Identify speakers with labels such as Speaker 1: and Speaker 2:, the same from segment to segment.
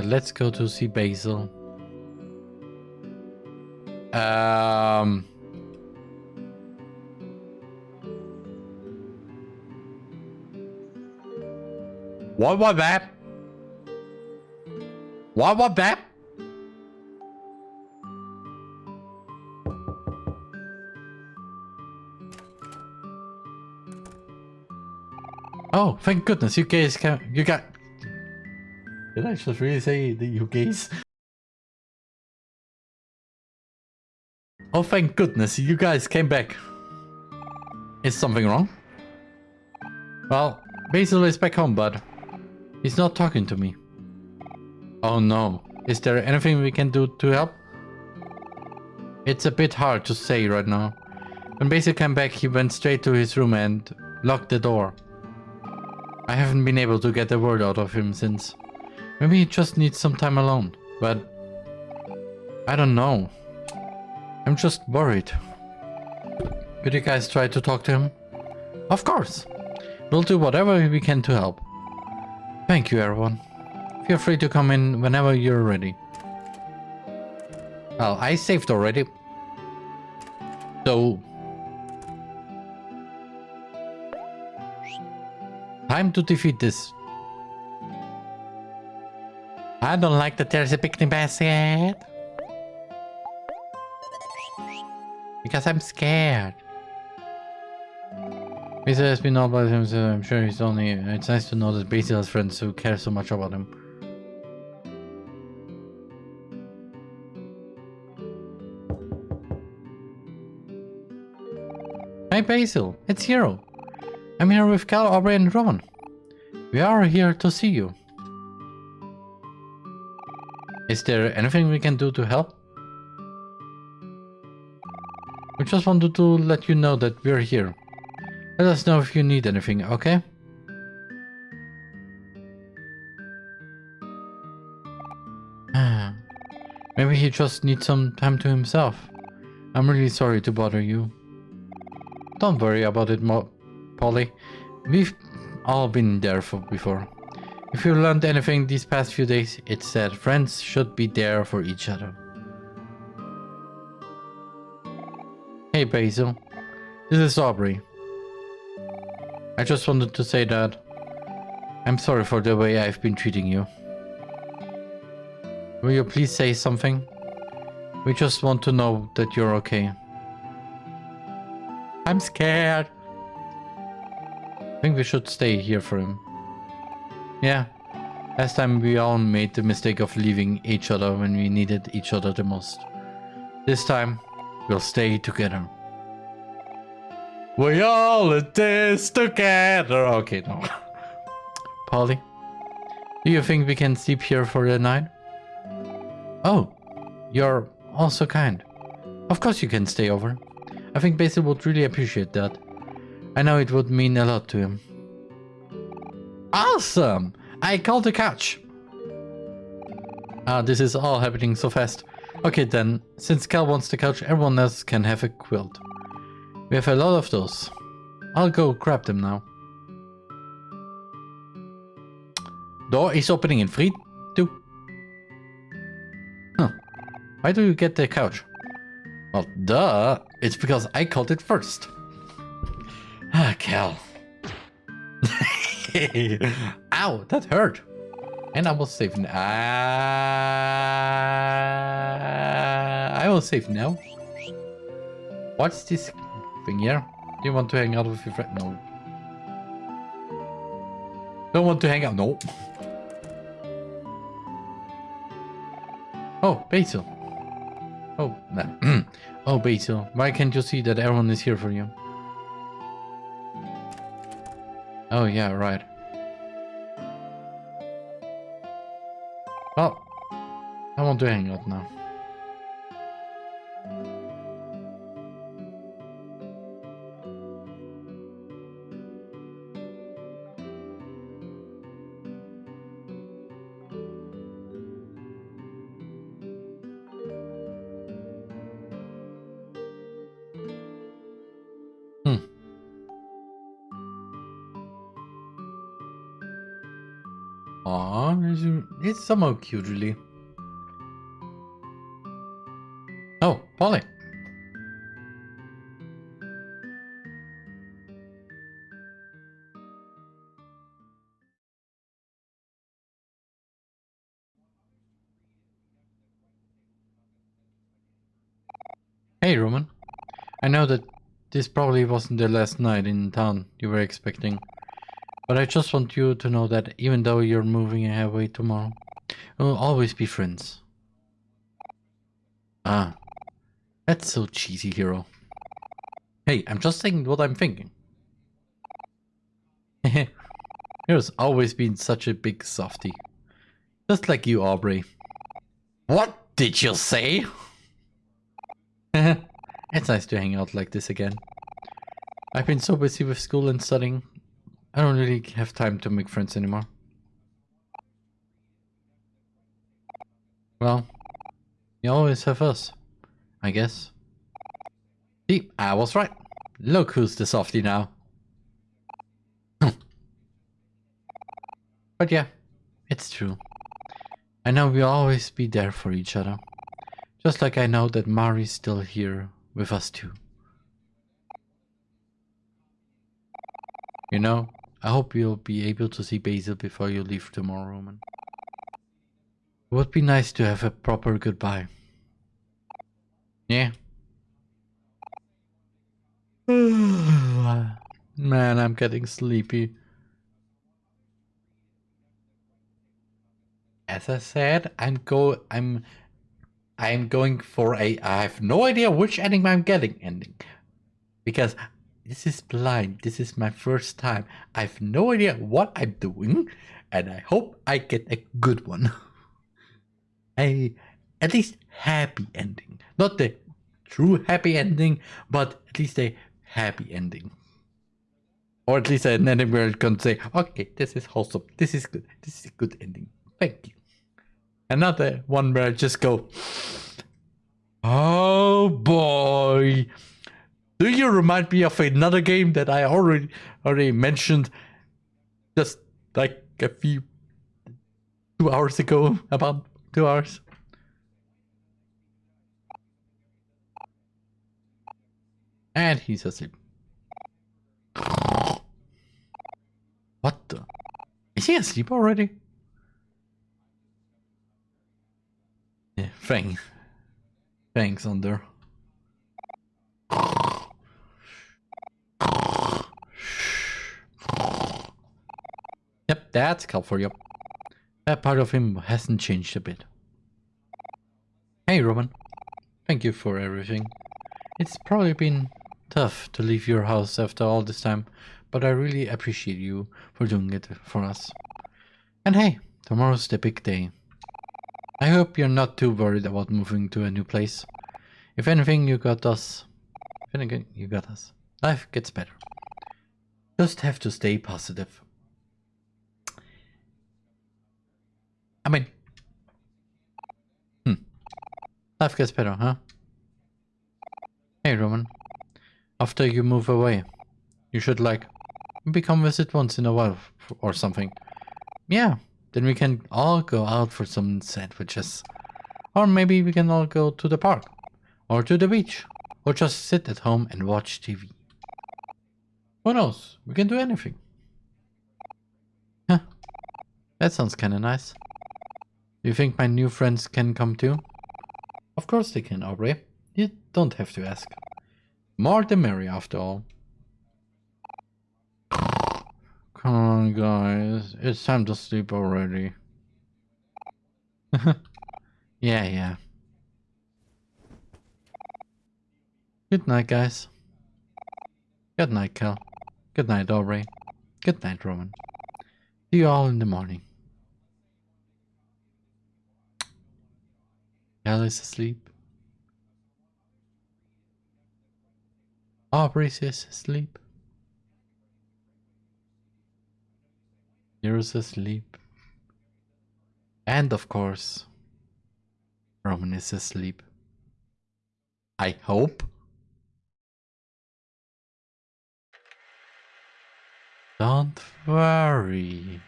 Speaker 1: But let's go to see Basil. Um... What was that? What was that? Oh, thank goodness you guys can you got Did I just really say you guys? Oh thank goodness you guys came back. Is something wrong? Well, Basil is back home, but He's not talking to me. Oh no. Is there anything we can do to help? It's a bit hard to say right now. When Basil came back, he went straight to his room and locked the door. I haven't been able to get a word out of him since. Maybe he just needs some time alone, but I don't know. I'm just worried. Could you guys try to talk to him? Of course. We'll do whatever we can to help. Thank you, everyone. Feel free to come in whenever you're ready. Well, I saved already. So... Time to defeat this. I don't like that there's a picnic basket. Because I'm scared. Basil has been all by him, so I'm sure he's only... It's nice to know that Basil has friends who care so much about him. Hi Basil, it's Hero. I'm here with Kel, Aubrey and Ron. We are here to see you. Is there anything we can do to help? We just wanted to let you know that we're here. Let us know if you need anything, okay? Maybe he just needs some time to himself. I'm really sorry to bother you. Don't worry about it, Mo Polly. We've all been there for before. If you learned anything these past few days, it's that friends should be there for each other. Hey Basil, this is Aubrey. I just wanted to say that I'm sorry for the way I've been treating you. Will you please say something? We just want to know that you're okay. I'm scared. I think we should stay here for him. Yeah. Last time we all made the mistake of leaving each other when we needed each other the most. This time, we'll stay together. We all in this together. Okay, no. Polly, do you think we can sleep here for the night? Oh, you're also kind. Of course you can stay over. I think Basil would really appreciate that. I know it would mean a lot to him. Awesome! I called the couch. Ah, this is all happening so fast. Okay then, since Kel wants the couch, everyone else can have a quilt. We have a lot of those. I'll go grab them now. Door is opening in 3, 2. Huh. Why do you get the couch? Well, duh. It's because I called it first. Ah, Kel. Ow, that hurt. And I will save now. I will save now. What's this thing here? Do you want to hang out with your friend? No. Don't want to hang out? No. Oh, Basil. Oh, no. oh, Basil. Why can't you see that everyone is here for you? Oh, yeah, right. Well, I want to hang out now. It's somehow cute, really. Oh, Polly. Hey, Roman. I know that this probably wasn't the last night in town you were expecting. But I just want you to know that even though you're moving away tomorrow, we'll always be friends. Ah, that's so cheesy, hero. Hey, I'm just saying what I'm thinking. Hero's always been such a big softy. Just like you, Aubrey. What did you say? it's nice to hang out like this again. I've been so busy with school and studying, I don't really have time to make friends anymore. Well, you always have us, I guess. See, I was right. Look who's the softy now. but yeah, it's true. I know we'll always be there for each other. Just like I know that Mari's still here with us too. You know, I hope you'll be able to see Basil before you leave tomorrow, Roman. Would be nice to have a proper goodbye. Yeah. Man, I'm getting sleepy. As I said, I'm go I'm I'm going for a I have no idea which ending I'm getting ending. Because this is blind. This is my first time. I have no idea what I'm doing. And I hope I get a good one. a at least happy ending. Not the true happy ending, but at least a happy ending. Or at least an ending where I can say, okay, this is wholesome. This is good. This is a good ending. Thank you. Another one where I just go, oh boy. Do you remind me of another game that I already already mentioned just like a few two hours ago, about two hours? And he's asleep. What the? Is he asleep already? Yeah, Fang. Fang's under. Yep, that's Kel for you. That part of him hasn't changed a bit. Hey, Roman. Thank you for everything. It's probably been tough to leave your house after all this time, but I really appreciate you for doing it for us. And hey, tomorrow's the big day. I hope you're not too worried about moving to a new place. If anything, you got us. If anything, you got us. Life gets better. Just have to stay positive. I mean, hmm. Life gets better, huh? Hey, Roman. After you move away, you should like maybe come visit once in a while or something. Yeah, then we can all go out for some sandwiches. Or maybe we can all go to the park. Or to the beach. Or just sit at home and watch TV. Who knows? We can do anything. Huh. That sounds kinda nice. You think my new friends can come too? Of course they can, Aubrey. You don't have to ask. More the merry after all. Come on guys, it's time to sleep already. yeah, yeah. Good night guys. Good night Kel. Good night Aubrey. Good night Roman. See you all in the morning. Is asleep. Aubrey's asleep. Hero's asleep. And of course, Roman is asleep. I hope. Don't worry.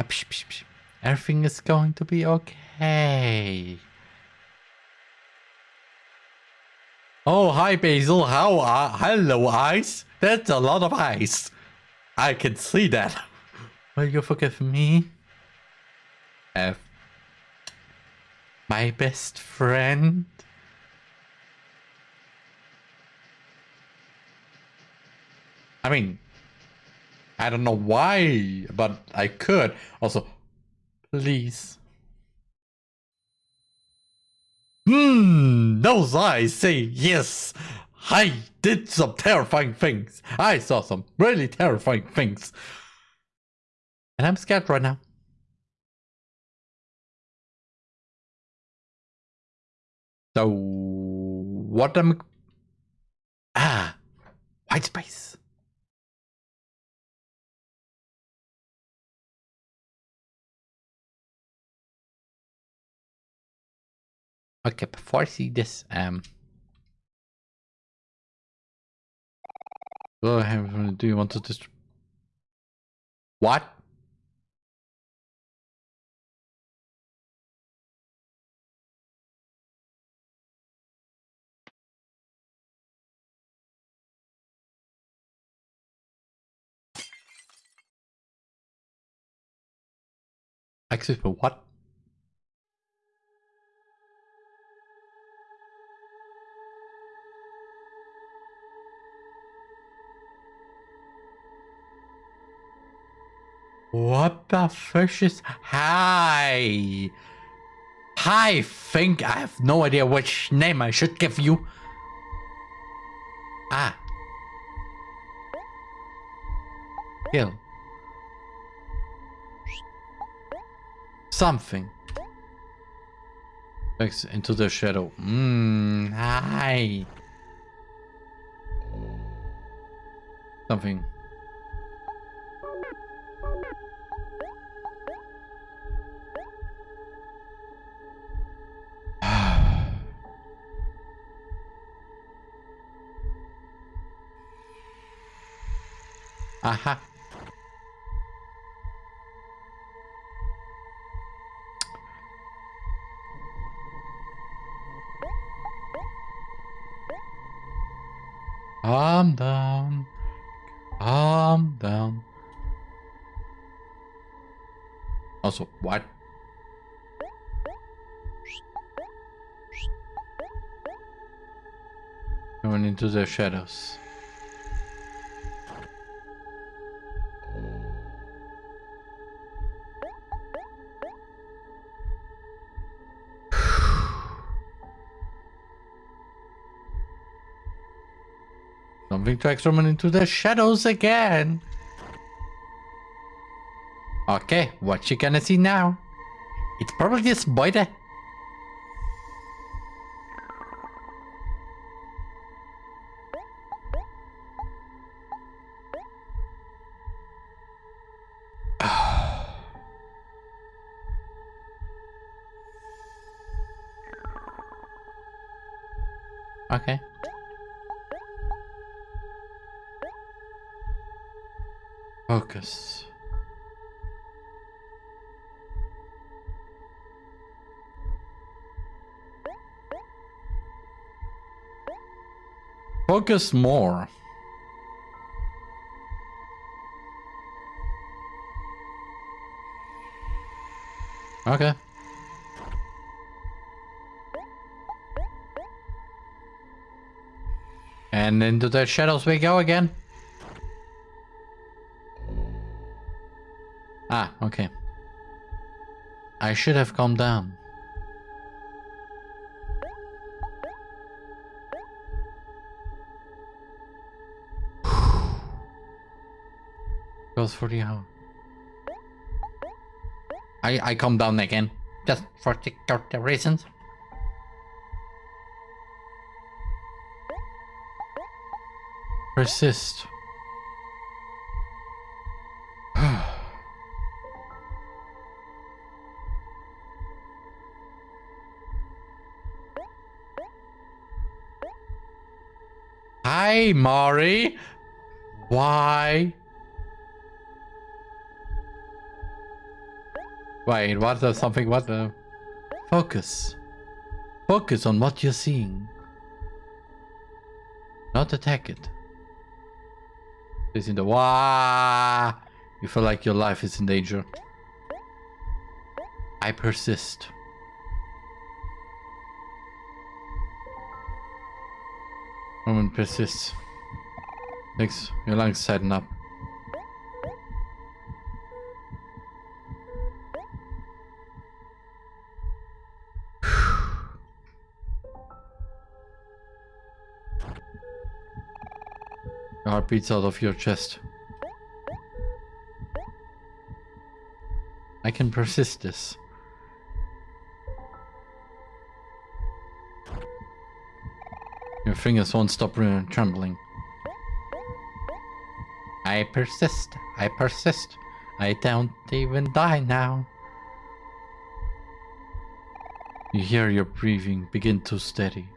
Speaker 1: Ah, Everything is going to be okay. Oh, hi Basil. How are? Hello, ice. That's a lot of ice. I can see that. Will you forgive me? F. My best friend. I mean, I don't know why, but I could. Also, please. Hmm, those eyes say yes. I did some terrifying things. I saw some really terrifying things. And I'm scared right now. So, what am... Ah, white space. Okay, before I see this, um, go ahead. Do you want to just what? Excuse me, what? What the fish is... Hi! I think I have no idea which name I should give you. Ah. Kill. Something. Next into the shadow. Mmm, hi. Something. Aha. Calm down. Calm down. Also, what? Going into the shadows. Drags Roman into the shadows again. Okay, what you gonna see now? It's probably this spider. okay. Focus more. Okay. And into the shadows we go again. Ah, okay. I should have calmed down. Goes for the hour. I I calm down again, just for the reasons. Persist. Hi, Mari. Why? Wait, what the something? What the? Focus. Focus on what you're seeing. Not attack it. It's in the wah. You feel like your life is in danger. I persist. Roman persists. Makes your lungs tighten up. Your heart beats out of your chest. I can persist this. Your fingers won't stop trembling. I persist. I persist. I don't even die now. You hear your breathing begin to steady.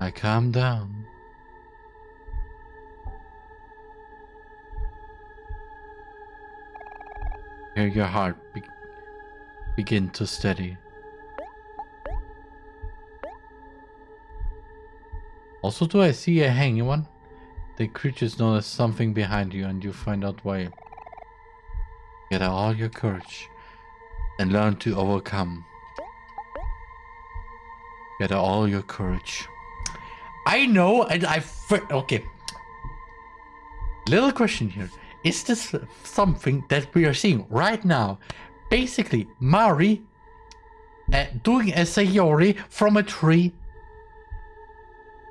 Speaker 1: I calm down. Hear your heart be begin to steady. Also, do I see a hanging one? The creatures notice something behind you and you find out why. Get all your courage and learn to overcome. Get all your courage. I know, and I okay. Little question here: Is this something that we are seeing right now? Basically, Mari uh, doing a sayori from a tree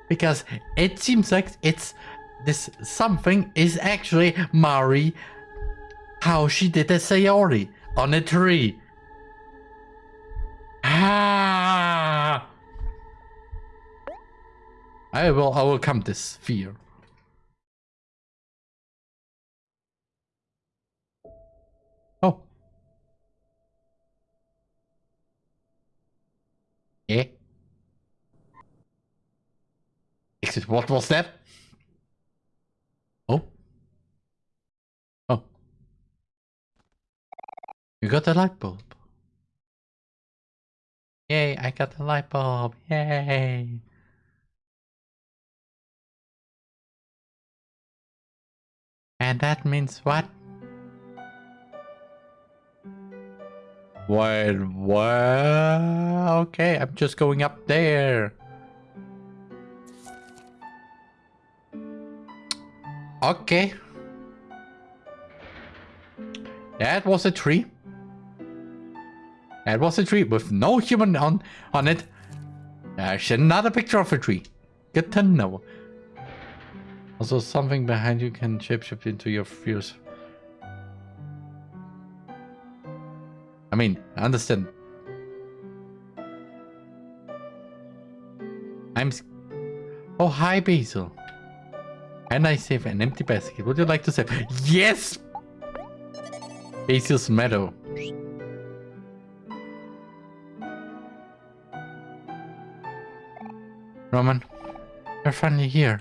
Speaker 1: because it seems like it's this something is actually Mari how she did a Sayori on a tree. Ah! I will overcome this fear. Oh. Yeah. Exit. What was that? Oh. Oh. You got a light bulb. Yay, I got a light bulb. Yay. And that means what? Wait, what? Okay, I'm just going up there. Okay. That was a tree. That was a tree with no human on, on it. There's another picture of a tree. Good to know. Also, something behind you can shapeshift into your fears. I mean, I understand. I'm... Oh, hi, Basil. Can I save an empty basket? Would you like to save? Yes! Basil's Meadow. Roman, you're finally here.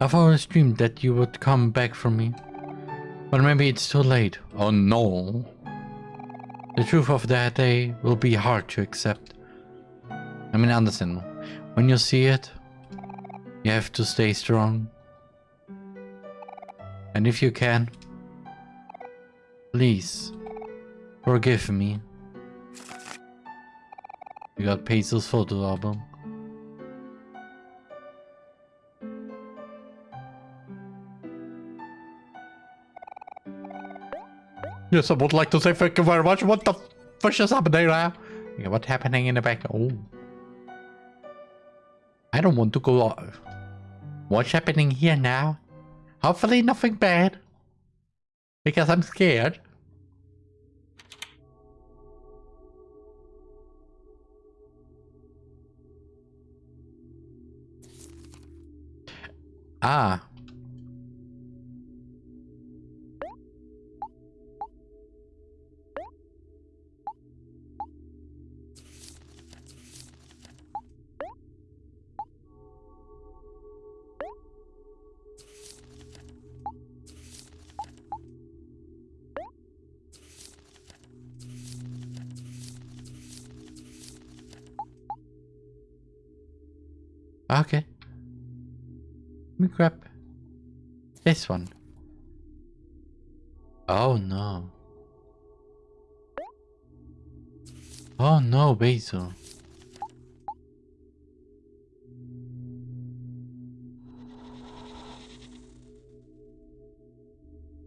Speaker 1: I've always dreamed that you would come back for me. But maybe it's too late. Oh no. The truth of that day will be hard to accept. I mean, understand. When you see it, you have to stay strong. And if you can, please, forgive me. You got Basil's photo album. Yes, I would like to say thank you very much. What the fuck is happening now? What's happening in the back? Oh. I don't want to go off. What's happening here now? Hopefully nothing bad. Because I'm scared. Ah. Okay. Let me grab this one. Oh no. Oh no, Basil.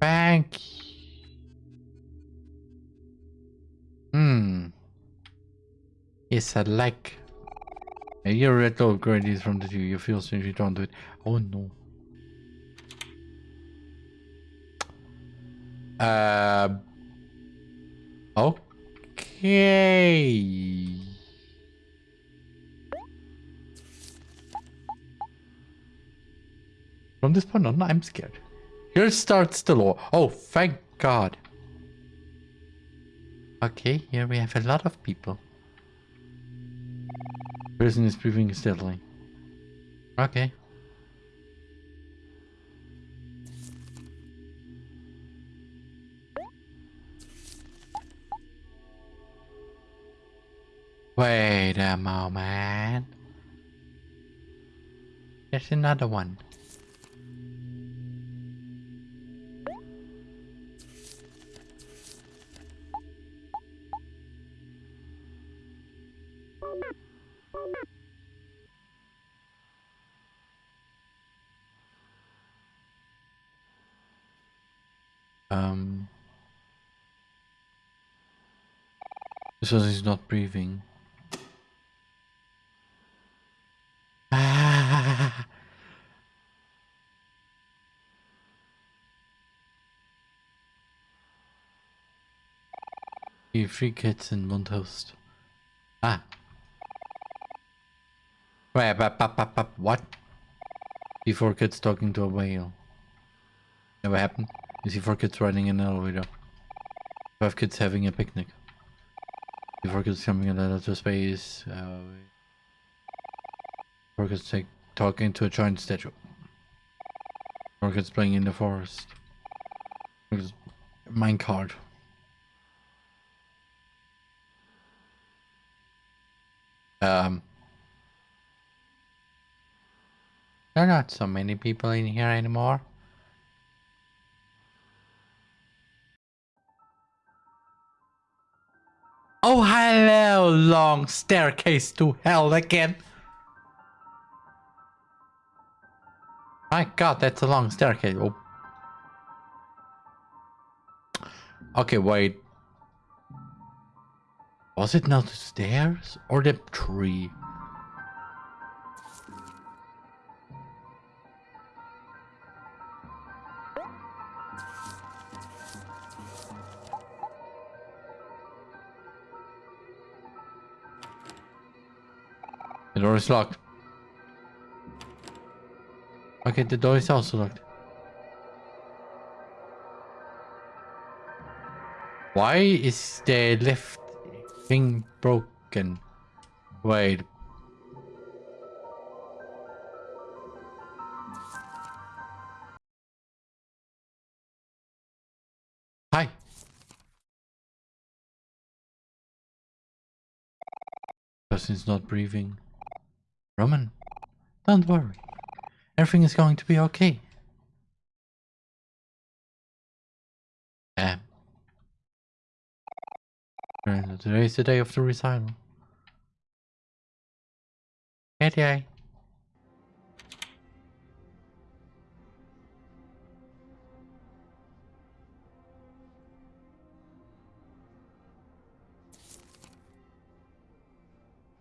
Speaker 1: Thank Hmm. Yes, I like. You read all gradients from the two. You feel since you don't do it. Oh no. Uh. Okay. From this point on, I'm scared. Here starts the law. Oh, thank God. Okay, here we have a lot of people. Person is breathing steadily. Okay. Wait a moment. There's another one. One is not breathing. Three kids and one toast. Ah. Wait, what? Before kids talking to a whale. Never happened? You see four kids riding in an elevator. Five kids having a picnic. Kids coming in outer space. Uh, take, talking to a giant statue. Kids playing in the forest. Minecart. Um. There are not so many people in here anymore. Oh, hello, long staircase to hell again. My god, that's a long staircase. Oh. Okay, wait. Was it not the stairs or the tree? The door is locked. Okay, the door is also locked. Why is the lift thing broken? Wait. Hi. Person's not breathing. Roman, don't worry. Everything is going to be okay. Um, today is the day of the recital. Hey,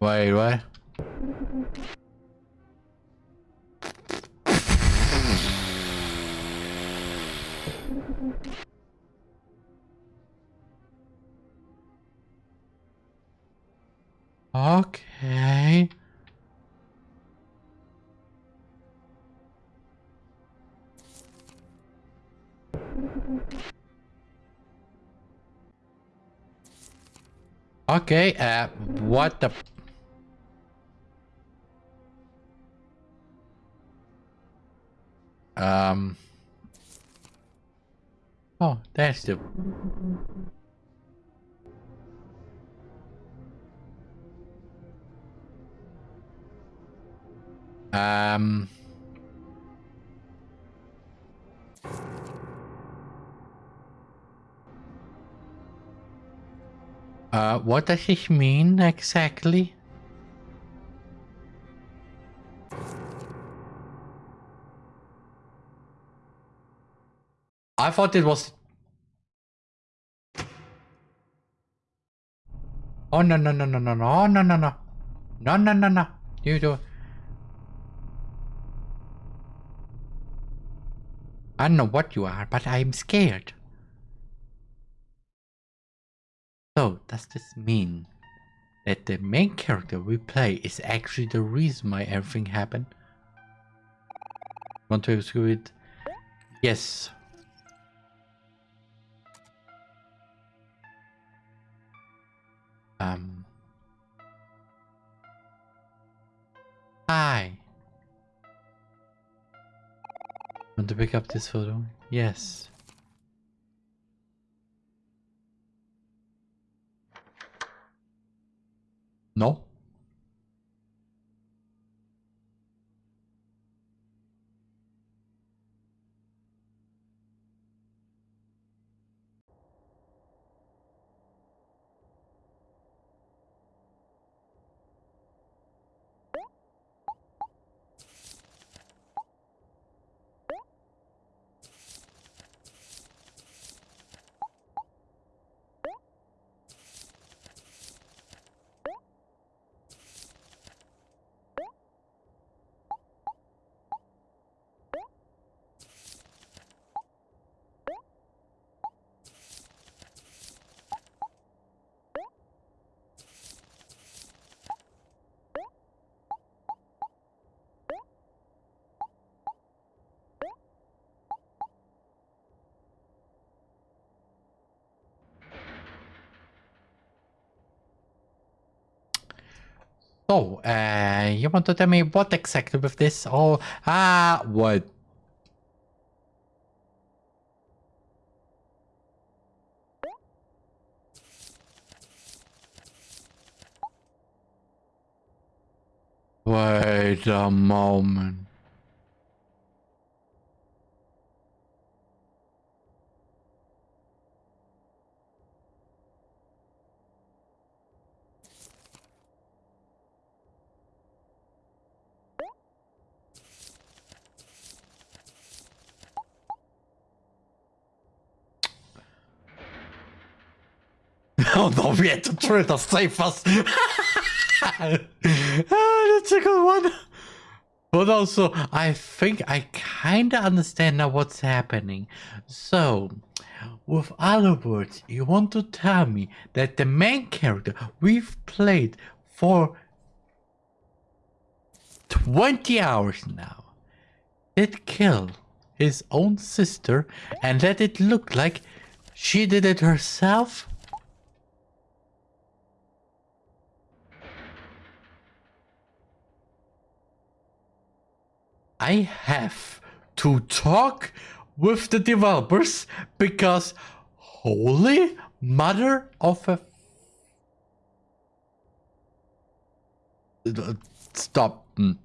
Speaker 1: Wait, what? Okay. Okay, uh, what the... Um... Oh, that's the... Um. Uh, what does this mean exactly? I thought it was... Oh, no, no, no, no, no, no, no, no, no. No, no, no, no. You do... I don't know what you are, but I'm scared. So, does this mean that the main character we play is actually the reason why everything happened? Want to exclude it? Yes. Um. Hi. Want to pick up this photo? Yes. No? So, uh, you want to tell me what exactly with this? Oh, ah, uh, what? Wait a moment. No, we had to try to save us. ah, that's a good one. But also, I think I kinda understand now what's happening. So, with other words, you want to tell me that the main character we've played for 20 hours now did kill his own sister and let it look like she did it herself? I have to talk with the developers because holy mother of a stop. Mm.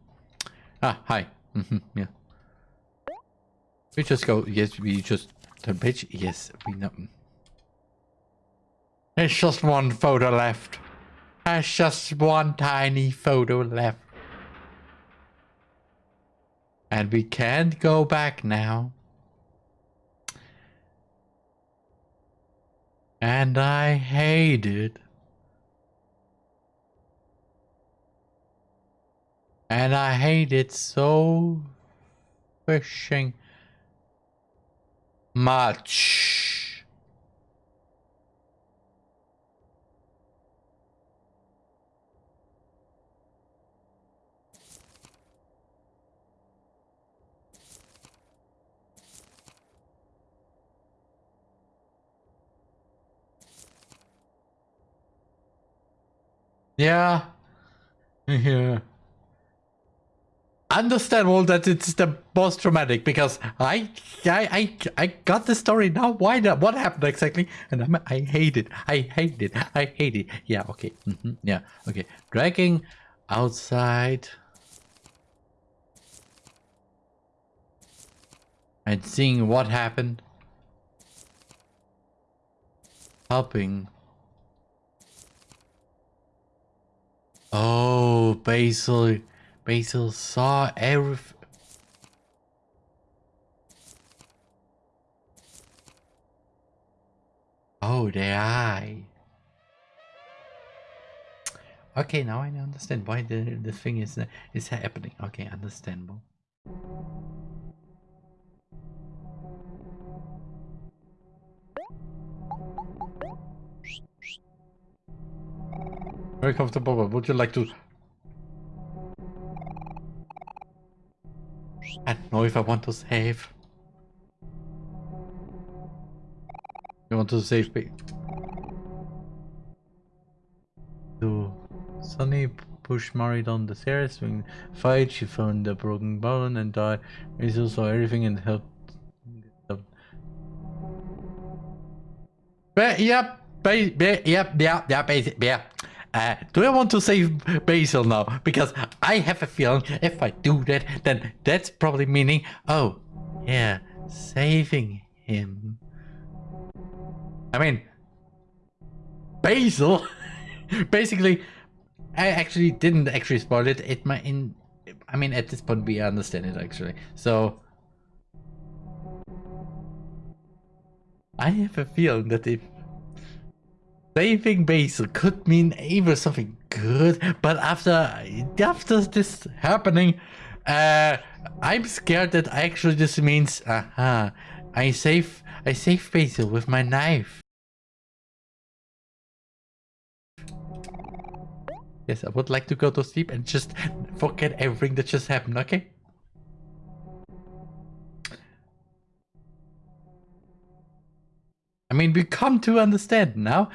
Speaker 1: ah hi. Mm -hmm. yeah. We just go yes we just turn page. Yes we know. There's just one photo left. There's just one tiny photo left and we can't go back now. And I hate it. And I hate it so fishing much. Yeah. Yeah. Understandable that it's the most traumatic because I I I, I got the story now. Why not? What happened exactly? And I'm, I hate it. I hate it. I hate it. Yeah. Okay. Mm -hmm. Yeah. Okay. Dragging outside. And seeing what happened. Helping Oh, Basil. Basil saw everything. Oh, the eye. Okay, now I understand why the, the thing is, is happening. Okay, understandable. Very comfortable, but would you like to... I don't know if I want to save. You want to save me? To Sunny pushed Mari down the stairs. When fight, she found the broken bone and died. Rizzo saw everything and helped. But, yep, yep, yep, yep, yeah, basic, yeah. Uh, do I want to save Basil now? Because I have a feeling if I do that, then that's probably meaning, oh, yeah, saving him. I mean, Basil, basically, I actually didn't actually spoil it. It might in, I mean, at this point we understand it actually. So, I have a feeling that if saving Basil could mean either something good, but after after this happening, uh, I'm scared that actually this means, aha, uh -huh, I save I save Basil with my knife. Yes, I would like to go to sleep and just forget everything that just happened, okay? I mean, we come to understand now.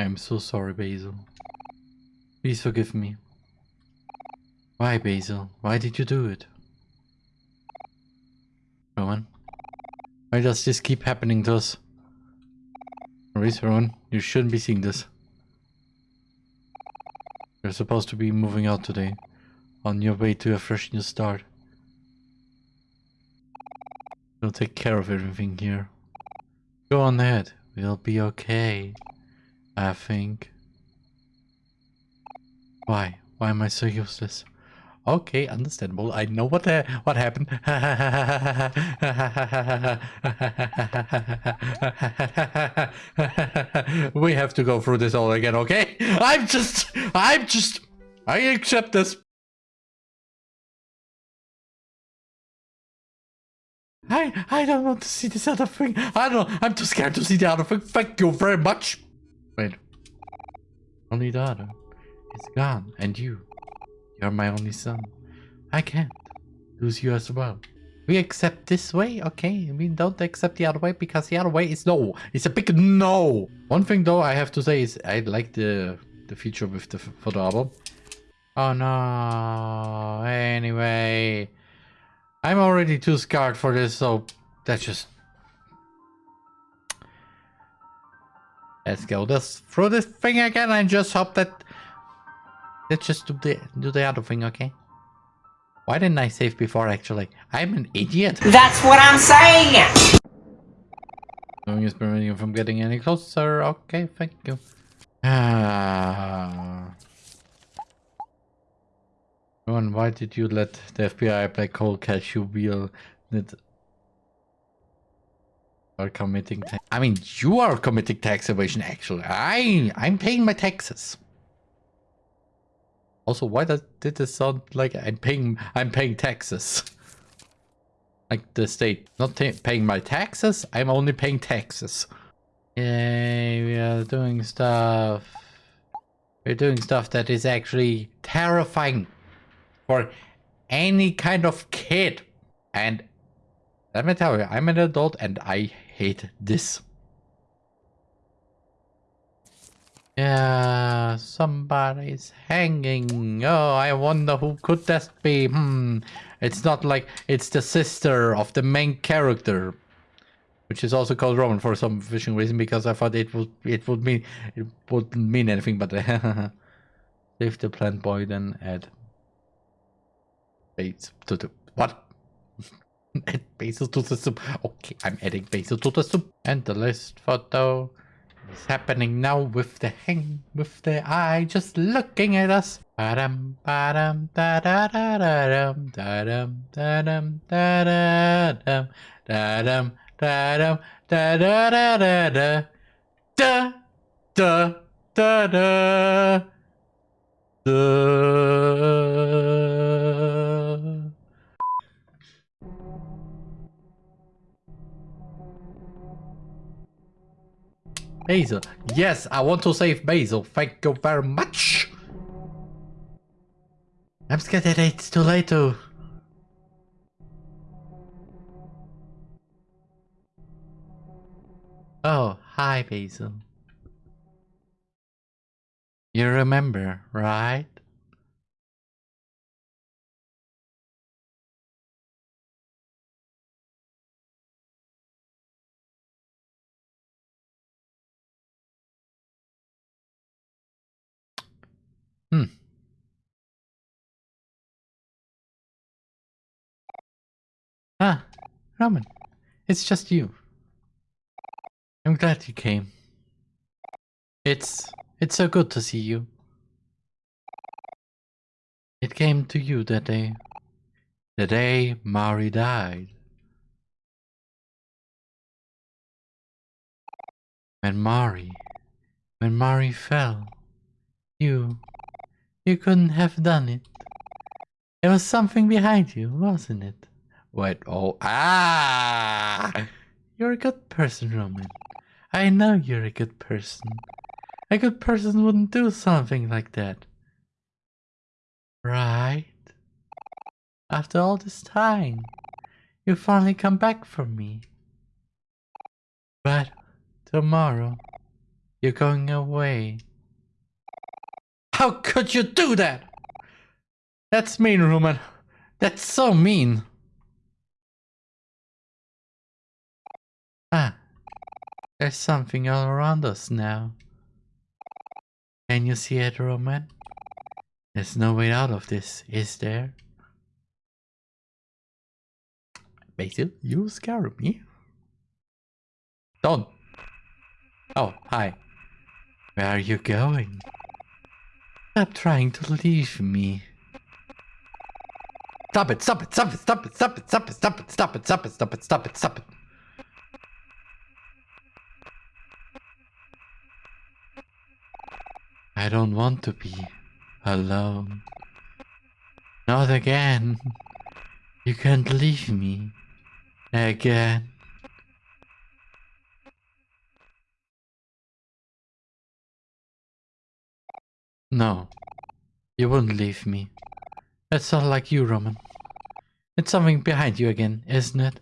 Speaker 1: I'm so sorry, Basil. Please forgive me. Why, Basil? Why did you do it? Roman? Why does this keep happening to us? Maurice, Roman, you shouldn't be seeing this. You're supposed to be moving out today. On your way to a fresh new start. We'll take care of everything here. Go on ahead. We'll be okay. I think. Why? Why am I so useless? Okay, understandable. I know what uh, what happened. we have to go through this all again, okay? I'm just, I'm just, I accept this. I, I don't want to see this other thing. I don't, I'm too scared to see the other thing. Thank you very much. Wait. Only daughter is gone, and you. You're my only son. I can't lose you as well. We accept this way, okay? We don't accept the other way because the other way is no. It's a big no. One thing though I have to say is I like the the feature with the photo album. Oh no. Anyway, I'm already too scared for this, so that's just. Let's go this through this thing again and just hope that Let's just do the do the other thing, okay? Why didn't I save before, actually? I'm an idiot.
Speaker 2: That's what I'm saying!
Speaker 1: Knowing is preventing you from getting any closer. Okay, thank you. Ah. Ron, why did you let the FBI black hole catch you wheel that are committing I mean, you are committing tax evasion, actually. I, I'm paying my taxes. Also, why does did this sound like I'm paying I'm paying taxes? like the state not paying my taxes. I'm only paying taxes. Yay, we are doing stuff. We're doing stuff that is actually terrifying for any kind of kid. And let me tell you, I'm an adult and I hate this. Yeah, somebody's hanging. Oh, I wonder who could that be. Hmm, it's not like it's the sister of the main character. which is also called Roman for some fishing reason because I thought it would it would mean it wouldn't mean anything but save the plant boy then add base to the what add basil to the soup. Okay I'm adding basil to the soup. And the list photo is happening now with the hang with the eye just looking at us. Ba-dum, ba-dum, da-da-da-da-dum, da-dum, da-dum, da-da-dum, da-dum, da-dum, da-da-da-da-da, da, da, da-da, da. Basil. Yes, I want to save Basil. Thank you very much. I'm scared that it's too late to... Oh, hi Basil. You remember, right? Ah, Roman, it's just you. I'm glad you came. It's, it's so good to see you. It came to you that day, the day Mari died. When Mari, when Mari fell, you, you couldn't have done it. There was something behind you, wasn't it? What? Oh, ah! You're a good person, Roman. I know you're a good person. A good person wouldn't do something like that. Right? After all this time, you finally come back for me. But tomorrow, you're going away. How could you do that? That's mean, Roman. That's so mean. Ah, there's something all around us now. Can you see it, Roman? There's no way out of this, is there? Basil, you scare me. Don't. Oh, hi. Where are you going? Stop trying to leave me. Stop it, stop it, stop it, stop it, stop it, stop it, stop it, stop it, stop it, stop it, stop it, stop it. I don't want to be alone. Not again. You can't leave me again. No, you wouldn't leave me. That's not like you, Roman. It's something behind you again, isn't it?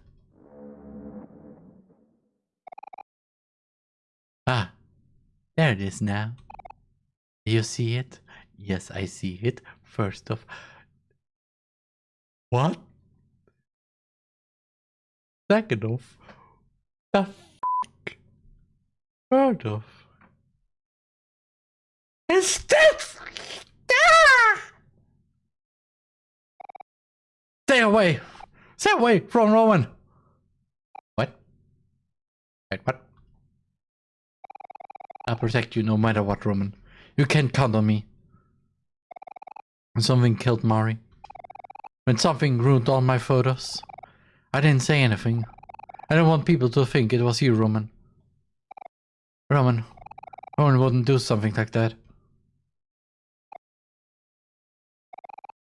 Speaker 1: Ah, there it is now. You see it? Yes, I see it. First of... What? Second of... The f***? Third of... This... Ah! Stay away! Stay away from Roman! What? Wait, what? I'll protect you no matter what, Roman. You can't count on me. When something killed Mari. When something ruined all my photos. I didn't say anything. I don't want people to think it was you, Roman. Roman. Roman wouldn't do something like that.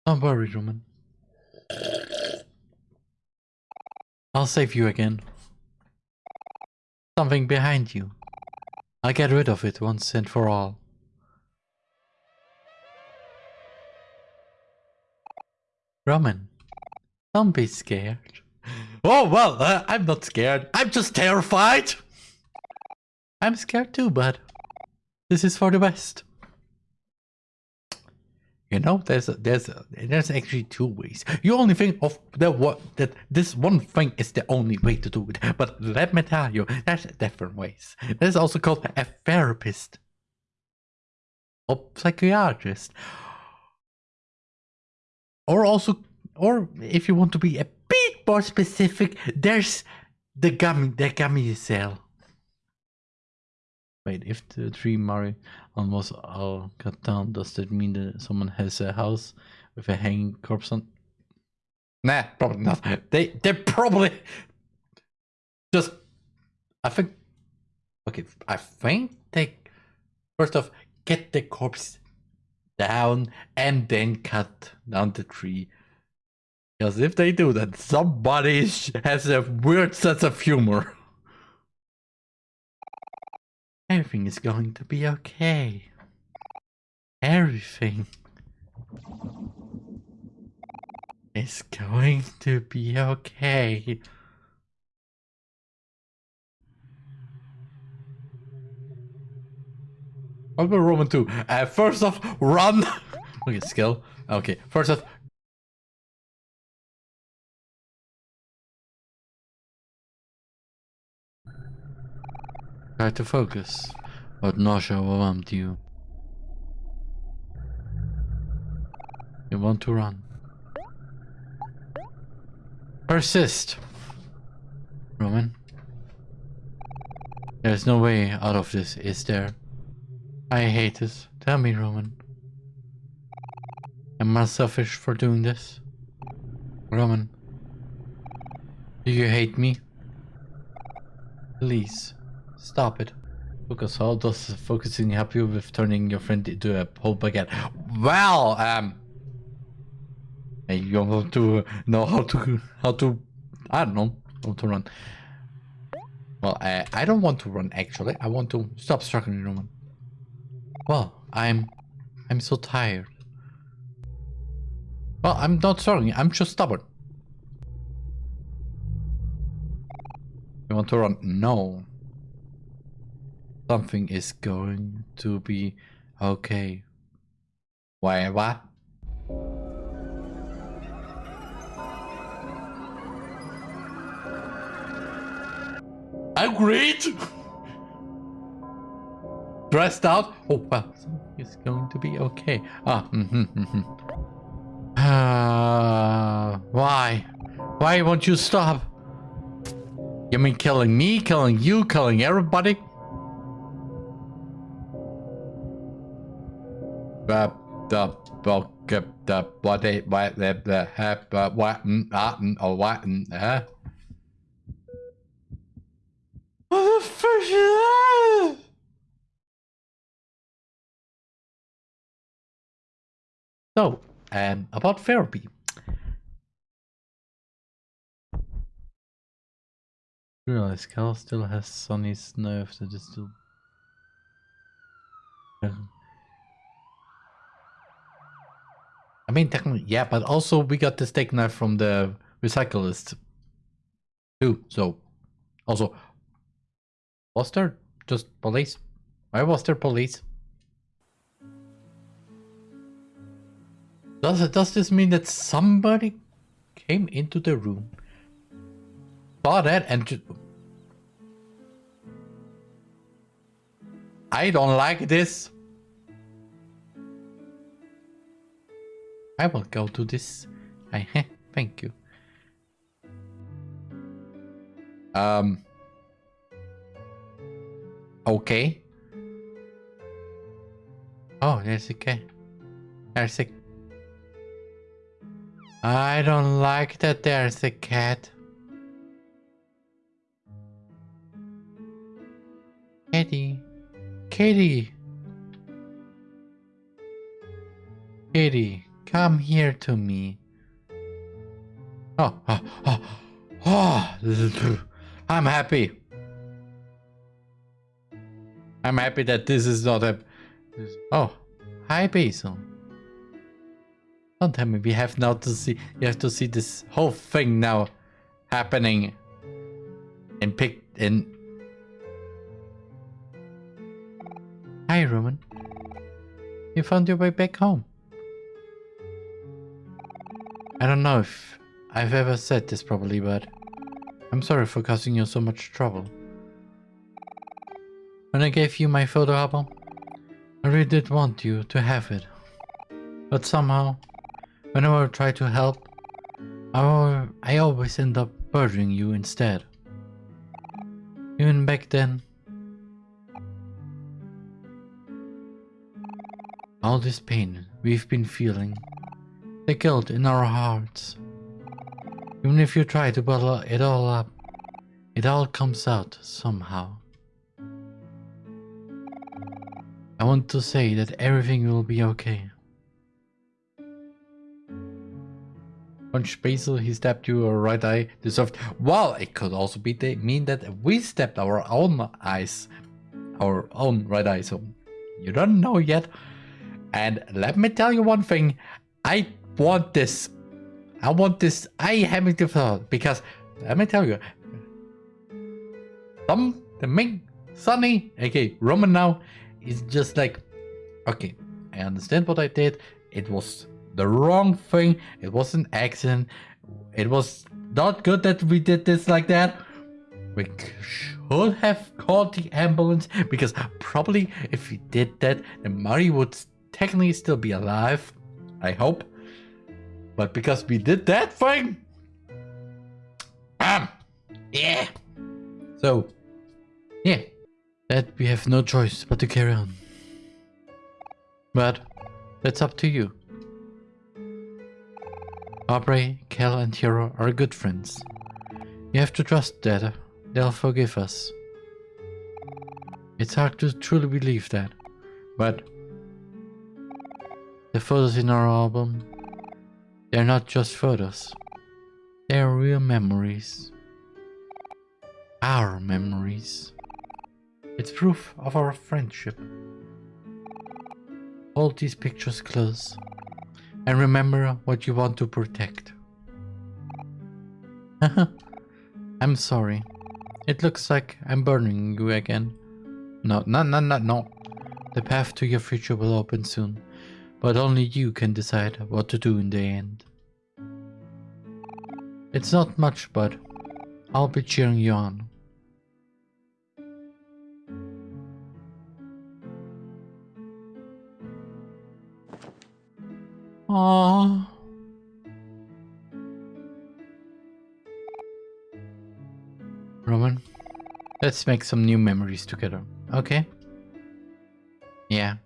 Speaker 1: Don't worry, Roman. I'll save you again. Something behind you. I'll get rid of it once and for all. Roman, don't be scared. Oh, well, uh, I'm not scared. I'm just terrified. I'm scared too, but this is for the best. You know, there's a, there's a, there's actually two ways. You only think of the what that this one thing is the only way to do it. But let me tell you, there's different ways. There's also called a therapist or psychiatrist, or also, or if you want to be a bit more specific, there's the gummy the gummy cell. Wait, if the tree Mario almost all cut down, does that mean that someone has a house with a hanging corpse on? Nah, probably not. They they probably just I think okay, I think they first off get the corpse down and then cut down the tree. Because if they do that, somebody has a weird sense of humor. Everything is going to be okay. Everything is going to be okay. What about Roman 2? Uh, first off, run! Look at skill. Okay, first off, Try to focus, but nausea overwhelmed you. You want to run. Persist. Roman. There's no way out of this, is there? I hate this. Tell me, Roman. Am I selfish for doing this? Roman. Do you hate me? Please. Stop it. Focus. How does focusing help you with turning your friend into a whole baguette? Well, um, you want to know how to how to I don't know how to run. Well, I don't want to run actually. I want to stop struggling, Roman. Well, I'm I'm so tired. Well, I'm not sorry. I'm just stubborn. You want to run? No. Something is going to be okay. Why, what? Agreed! Dressed out? Oh, well, it's going to be okay. Ah, mm-hmm, mm-hmm. Uh, why? Why won't you stop? You mean killing me, killing you, killing everybody? the what the what what what fuck? So, um, about therapy. Realize Kel still has Sunny's nerve that is still. I mean, technically, yeah, but also we got the steak knife from the recyclist too. So, also, was there just police? Why was there police? Does does this mean that somebody came into the room, saw that, and just... I don't like this. I will go to this. I thank you. Um. Okay. Oh, there's a cat. There's a. I don't like that there's a cat. Kitty. Kitty. Kitty. Come here to me. Oh, oh, oh, oh. I'm happy. I'm happy that this is not a... Oh, hi Basil. Don't tell me we have now to see... You have to see this whole thing now happening. And pick... And... Hi Roman. You found your way back home. I don't know if I've ever said this properly, but I'm sorry for causing you so much trouble. When I gave you my photo album, I really did want you to have it. But somehow, whenever I try to help, I, always end up burdening you instead. Even back then, all this pain we've been feeling, the guilt in our hearts, even if you try to bottle it all up, it all comes out somehow. I want to say that everything will be okay. Punch Basil, he stabbed you a right eye, deserved. Well, it could also be they mean that we stabbed our own eyes, our own right eye, so you don't know yet. And let me tell you one thing, I want this. I want this I having to fall because let me tell you, some the main Sunny, okay, Roman now is just like, okay, I understand what I did. It was the wrong thing. It was an accident. It was not good that we did this like that. We should have called the ambulance because probably if we did that, then Mari would technically still be alive. I hope. But because we did that thing, um, yeah. So, yeah, that we have no choice but to carry on. But that's up to you. Aubrey, Kel and Hero are good friends. You have to trust that they'll forgive us. It's hard to truly believe that, but the photos in our album, they're not just photos. They're real memories. Our memories. It's proof of our friendship. Hold these pictures close and remember what you want to protect. I'm sorry. It looks like I'm burning you again. No, no, no, no, no. The path to your future will open soon, but only you can decide what to do in the end. It's not much, but I'll be cheering you on. Aww. Roman, let's make some new memories together, okay? Yeah.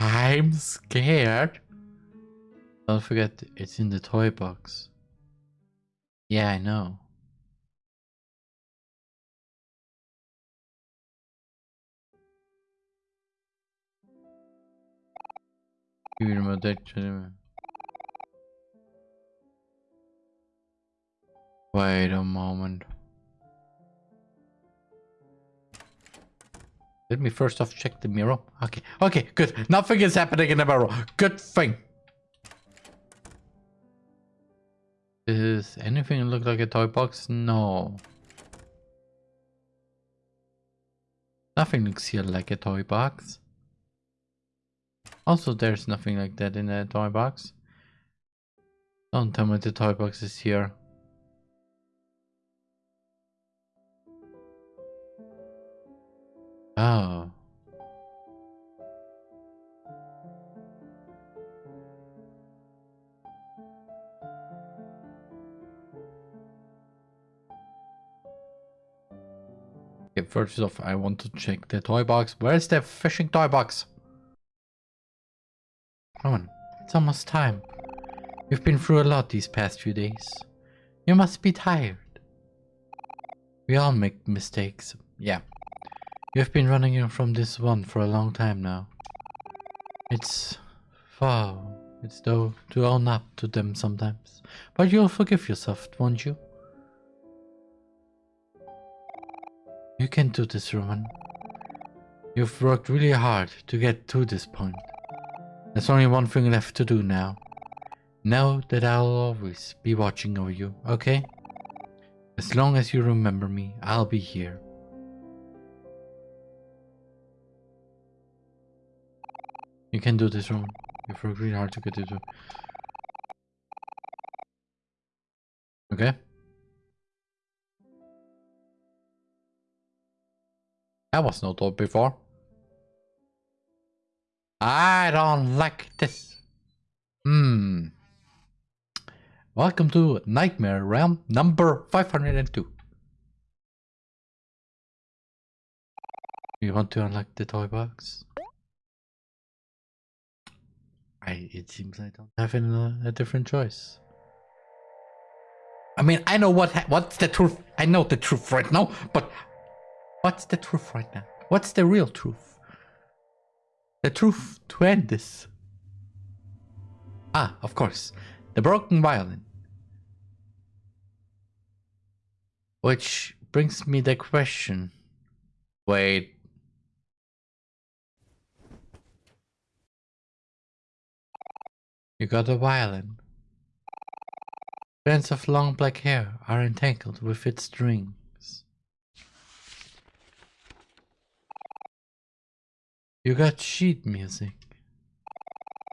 Speaker 1: I'm scared. Don't forget, it's in the toy box. Yeah, I know. Eh, Wait a moment. Let me first off check the mirror. Okay, okay, good. Nothing is happening in the mirror. Good thing. Does anything look like a toy box? No. Nothing looks here like a toy box. Also, there's nothing like that in a toy box. Don't tell me the toy box is here. Oh. Okay, first off, I want to check the toy box. Where's the fishing toy box? Come on, it's almost time. You've been through a lot these past few days. You must be tired. We all make mistakes. Yeah. You've been running from this one for a long time now. It's... Wow. It's though to own up to them sometimes. But you'll forgive yourself, won't you? You can do this, Roman. You've worked really hard to get to this point. There's only one thing left to do now. Know that I'll always be watching over you, okay? As long as you remember me, I'll be here. You can do this, Roman. You've worked really hard to get to. Okay. That was not told before. I don't like this. Hmm. Welcome to Nightmare Realm number 502. You want to unlock the toy box? I. It seems I don't have a, a different choice. I mean, I know what what's the truth. I know the truth right now, but what's the truth right now? What's the real truth? The truth to end this. Ah, of course, the broken violin. Which brings me the question. Wait. You got a violin. Strands of long black hair are entangled with its strings. You got sheet music.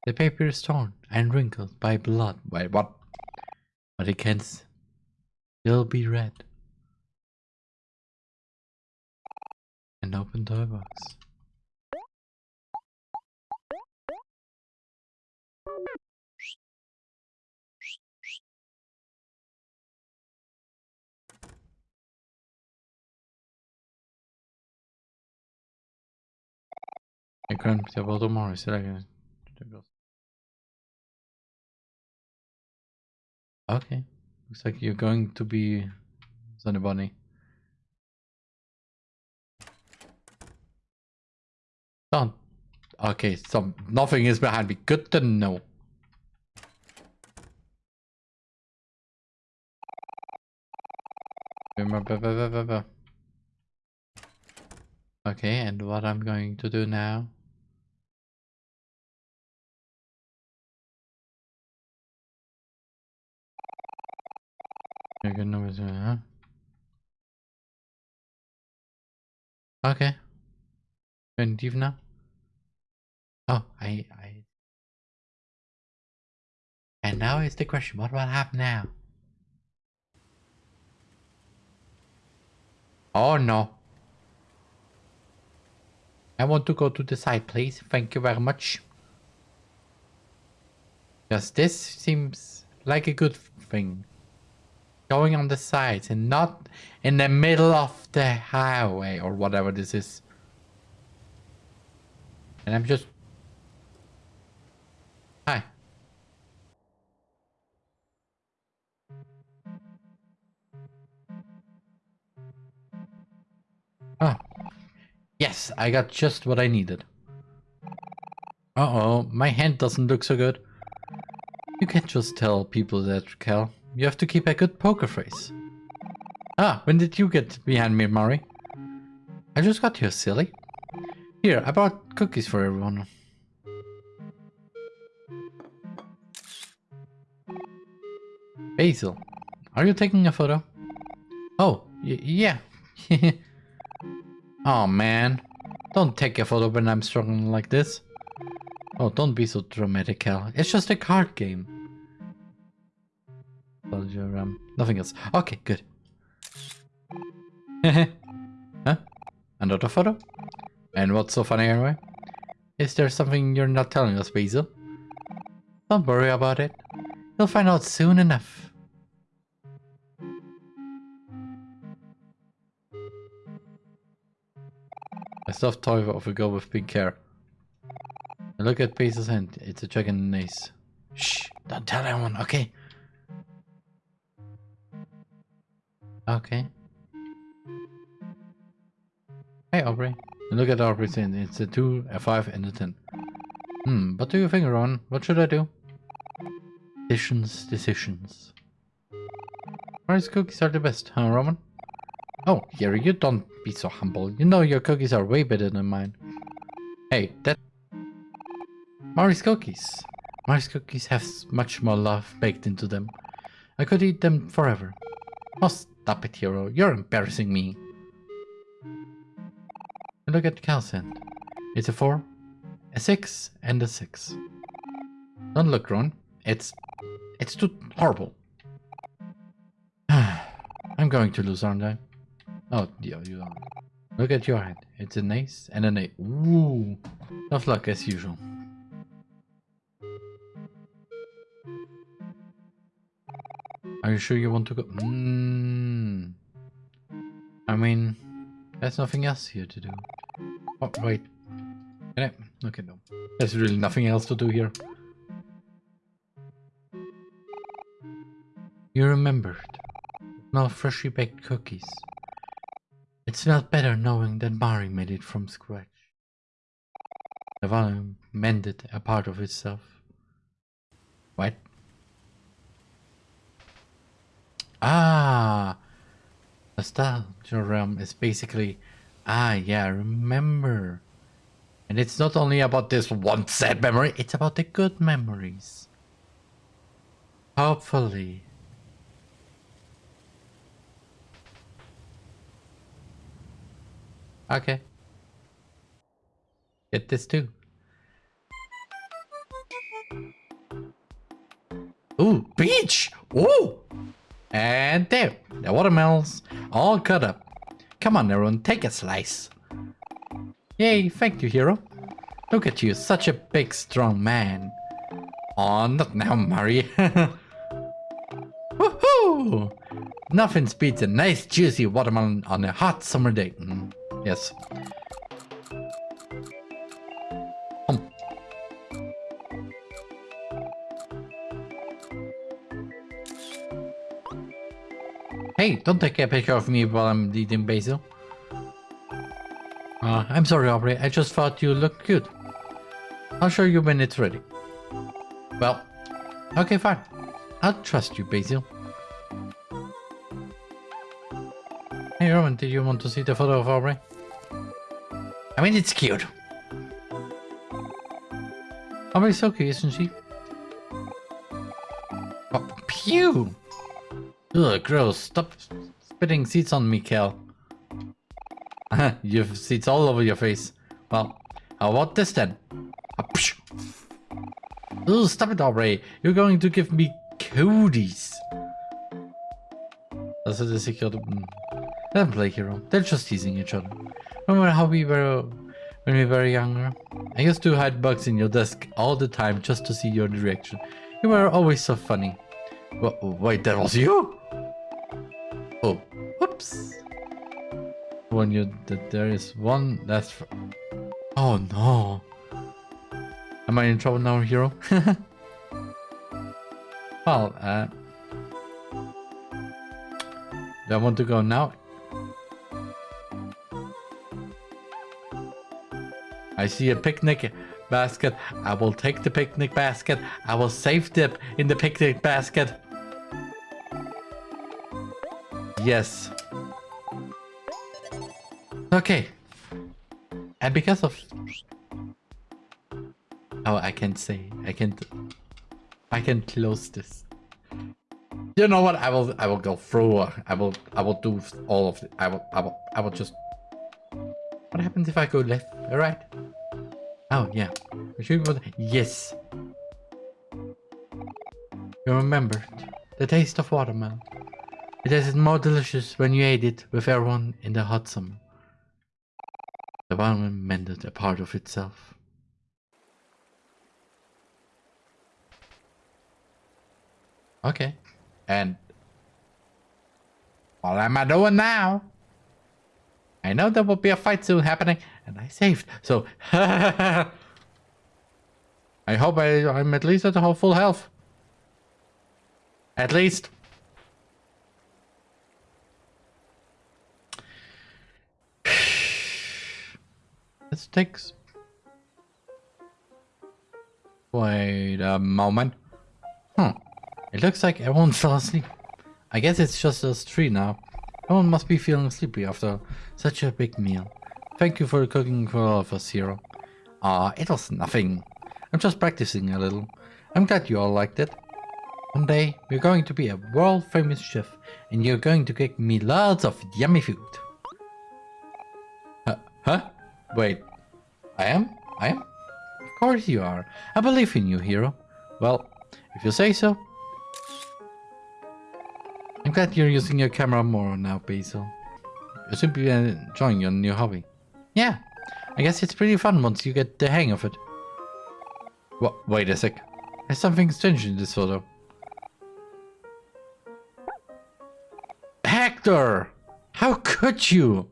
Speaker 1: The paper is torn and wrinkled by blood. Wait, what? But it can still be read. An open toy box. Kan inte vara tomorrow, det Okay. Looks like you're going to be Sunny Bunny. Don't. Okay, so nothing is behind me. Good to know. Okay, and what I'm going to do now Good numbers, huh? Okay. And now? Oh, I, I... And now is the question, what will happen now? Oh no. I want to go to the side, please. Thank you very much. Because this seems like a good thing going on the sides and not in the middle of the highway or whatever this is. And I'm just... Hi. Oh. Yes, I got just what I needed. Uh-oh, my hand doesn't look so good. You can't just tell people that, Kel. You have to keep a good poker face. Ah, when did you get behind me, Mari? I just got here, silly. Here, I brought cookies for everyone. Basil, are you taking a photo? Oh, yeah. oh man, don't take a photo when I'm struggling like this. Oh, don't be so dramatic, Kel. It's just a card game nothing else. Okay, good. huh? Another photo? And what's so funny anyway? Is there something you're not telling us, Basil? Don't worry about it. You'll find out soon enough. A soft toy of a girl with pink hair. Look at Basil's hand. It's a dragon ace. Shh! Don't tell anyone, okay? Okay. Hey Aubrey. Look at Aubrey's in. It's a 2, a 5, and a 10. Hmm, what do you think, Ron? What should I do? Decisions, decisions. Mari's cookies are the best, huh, Roman? Oh, Gary, you don't be so humble. You know your cookies are way better than mine. Hey, that... Mari's cookies. Mari's cookies have much more love baked into them. I could eat them forever. Oh, stop it, hero. You're embarrassing me. And look at Calcent. It's a 4, a 6, and a 6. Don't look, Ron. It's... it's too horrible. I'm going to lose, aren't I? Oh, yeah, you are. Look at your head. It's an ace and an eight. Ooh. Tough luck as usual. Are you sure you want to go? Mm. I mean, there's nothing else here to do. Oh, wait. Can I? Okay, no. There's really nothing else to do here. You remembered. Smell freshly baked cookies. It smelled better knowing that Mari made it from scratch. The volume mended a part of itself. What? Ah! Nostalgia realm is basically, ah yeah, remember. And it's not only about this one sad memory, it's about the good memories. Hopefully. Okay. Get this too. Ooh, beach! Ooh! And there, the watermelons all cut up. Come on, everyone, take a slice. Yay, thank you, hero. Look at you, such a big, strong man. Oh, not now, Mari. Woohoo! Nothing beats a nice, juicy watermelon on a hot summer day. Mm. Yes. Hey, don't take a picture of me while I'm eating basil. Uh, I'm sorry, Aubrey. I just thought you looked good. I'll show you when it's ready. Well, okay, fine. I'll trust you, Basil. Hey, Roman, did you want to see the photo of Aubrey? I mean, it's cute. Aubrey's so cute, isn't she? Oh, pew! Ugh, gross. Stop spitting seeds on me, Kel. you have seeds all over your face. Well, how about this then? Ah, Ugh, stop it, Aubrey. You're going to give me cooties. That's a secret. Mm. Don't play hero. They're just teasing each other. Remember how we were when we were younger? I used to hide bugs in your desk all the time just to see your reaction. You were always so funny. wait, that was you? When you that there is one that's. Oh no. Am I in trouble now, hero? well, uh, do I want to go now? I see a picnic basket. I will take the picnic basket. I will save dip in the picnic basket. Yes. Okay. And because of... Oh, I can say. I can... I can close this. You know what? I will. I will go through. I will. I will do all of it. I will. I will. I will just. What happens if I go left? All right. Oh, yeah. Yes. You remembered the taste of watermelon. It tasted more delicious when you ate it with everyone in the hot summer. The watermelon mended a part of itself. Okay. And what am I doing now? I know there will be a fight soon happening, and I saved, so... I hope I, I'm at least at full health. At least. This takes... Wait a moment. Hmm. It looks like everyone fell asleep. I guess it's just us three now. Everyone must be feeling sleepy after such a big meal. Thank you for cooking for all of us, Hero. Ah, it was nothing. I'm just practicing a little. I'm glad you all liked it. One day, you're going to be a world famous chef and you're going to cook me lots of yummy food. Huh? huh? Wait. I am? I am? Of course you are. I believe in you, hero. Well, if you say so. I'm glad you're using your camera more now, Basil. You to be enjoying your new hobby. Yeah, I guess it's pretty fun once you get the hang of it. What? Wait a sec. There's something strange in this photo. Hector! How could you?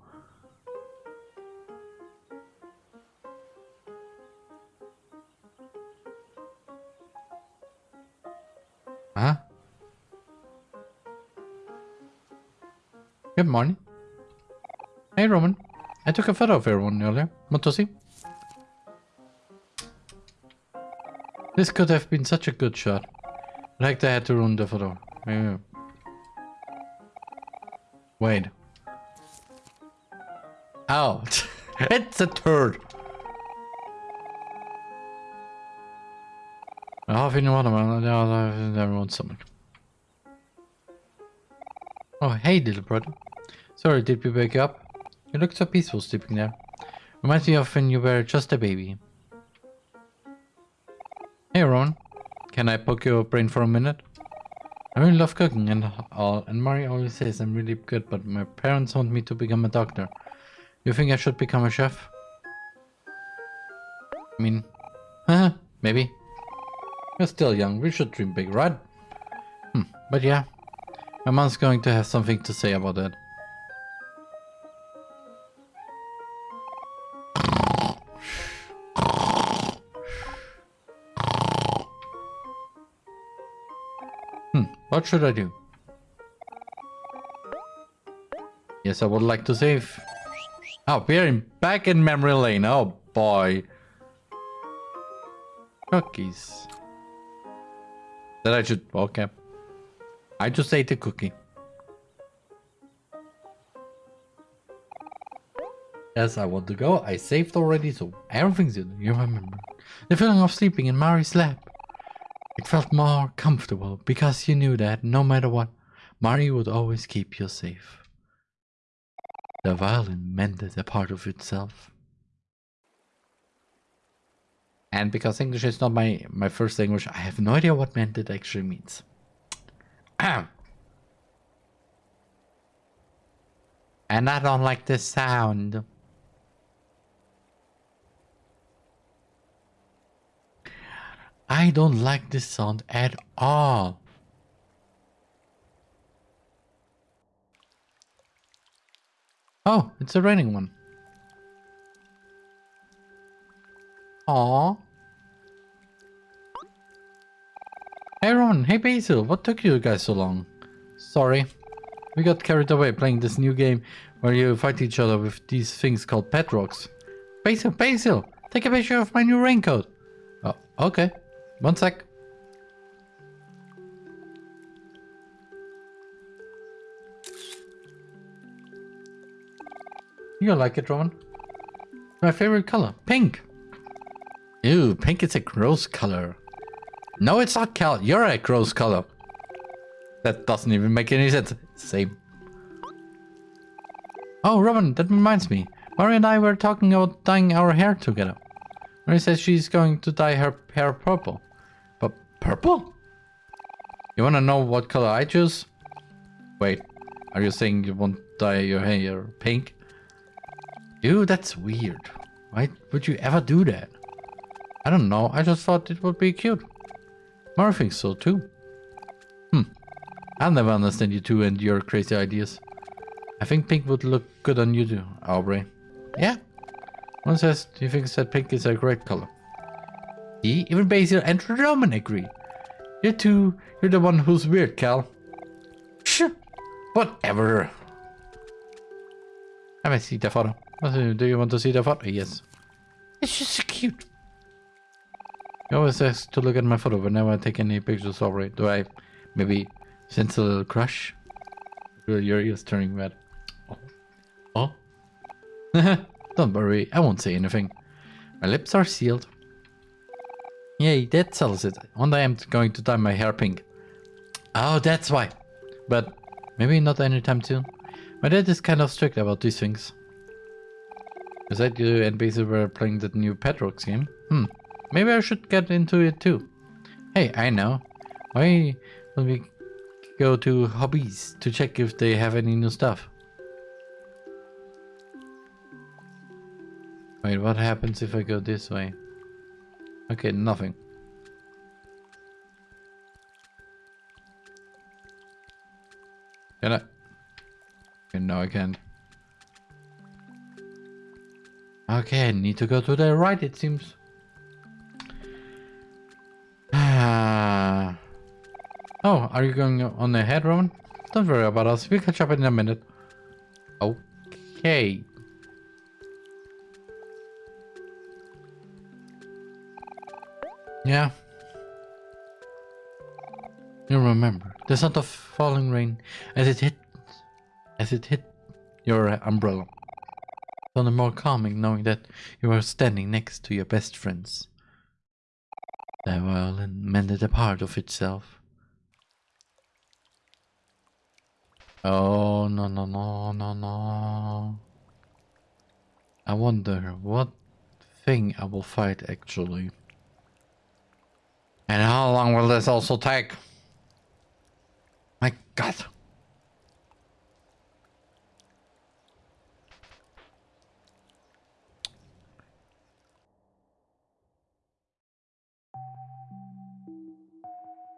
Speaker 1: Good morning. Hey, Roman. I took a photo of everyone earlier. Want to see? This could have been such a good shot. Like they had to ruin the photo. Wait. Oh, it's a turd. Half in watermelon, the other everyone stomach. Oh, hey, little brother. Sorry, did we wake up? You look so peaceful sleeping there. Reminds me of when you were just a baby. Hey, Ron. Can I poke your brain for a minute? I really love cooking and all, and Mari always says I'm really good, but my parents want me to become a doctor. You think I should become a chef? I mean, maybe. We're still young, we should dream big, right? Hmm, but yeah, my mom's going to have something to say about that. Should I do? Yes, I would like to save. Oh, we're in, back in memory lane. Oh boy. Cookies. That I should... Okay. I just ate a cookie. Yes, I want to go. I saved already, so everything's in. You remember. The feeling of sleeping in Mari's lap. It felt more comfortable because you knew that no matter what, Mari would always keep you safe. The violin mended a part of itself. And because English is not my, my first language, I have no idea what mended actually means. and I don't like this sound. I don't like this sound at all. Oh, it's a raining one. Aww. Hey Ron, hey Basil, what took you guys so long? Sorry. We got carried away playing this new game where you fight each other with these things called pet rocks. Basil, Basil, take a picture of my new raincoat. Oh, okay. One sec. You like it, Roman? My favorite color, pink. Ew, pink is a gross color. No, it's not, Kel. You're a gross color. That doesn't even make any sense. Same. Oh, Robin, that reminds me. Mari and I were talking about dyeing our hair together. Mari says she's going to dye her hair purple. Purple? You wanna know what color I choose? Wait, are you saying you want to dye your hair pink? Dude, that's weird. Why would you ever do that? I don't know, I just thought it would be cute. Mari thinks so too. Hmm, I'll never understand you two and your crazy ideas. I think pink would look good on you too, Aubrey. Yeah? One says, he thinks that pink is a great color. See, even Basil and Roman agree. You two, you're the one who's weird, Kel. Shh, whatever. Let me see the photo. Do you want to see the photo? Yes. It's just so cute. You always ask to look at my photo whenever I take any pictures of it. Do I maybe sense a little crush? Your ears turning red. Oh. oh. Don't worry, I won't say anything. My lips are sealed. Yay, that settles it. One day I'm going to dye my hair pink. Oh, that's why. But maybe not anytime soon. My dad is kind of strict about these things. Is that you and Basil were playing that new pet rocks game. Hmm. Maybe I should get into it too. Hey, I know. Why don't we go to hobbies to check if they have any new stuff? Wait, what happens if I go this way? Okay, nothing. Can I? Okay, no, I can't. Okay, I need to go to the right, it seems. Oh, are you going on ahead, Roman? Don't worry about us. We'll catch up in a minute. Okay. Yeah. You remember the sound of falling rain as it hit as it hit your umbrella. Sounded more calming knowing that you were standing next to your best friends. The violin mended a part of itself. Oh no no no no no. I wonder what thing I will fight actually. And how long will this also take? My god.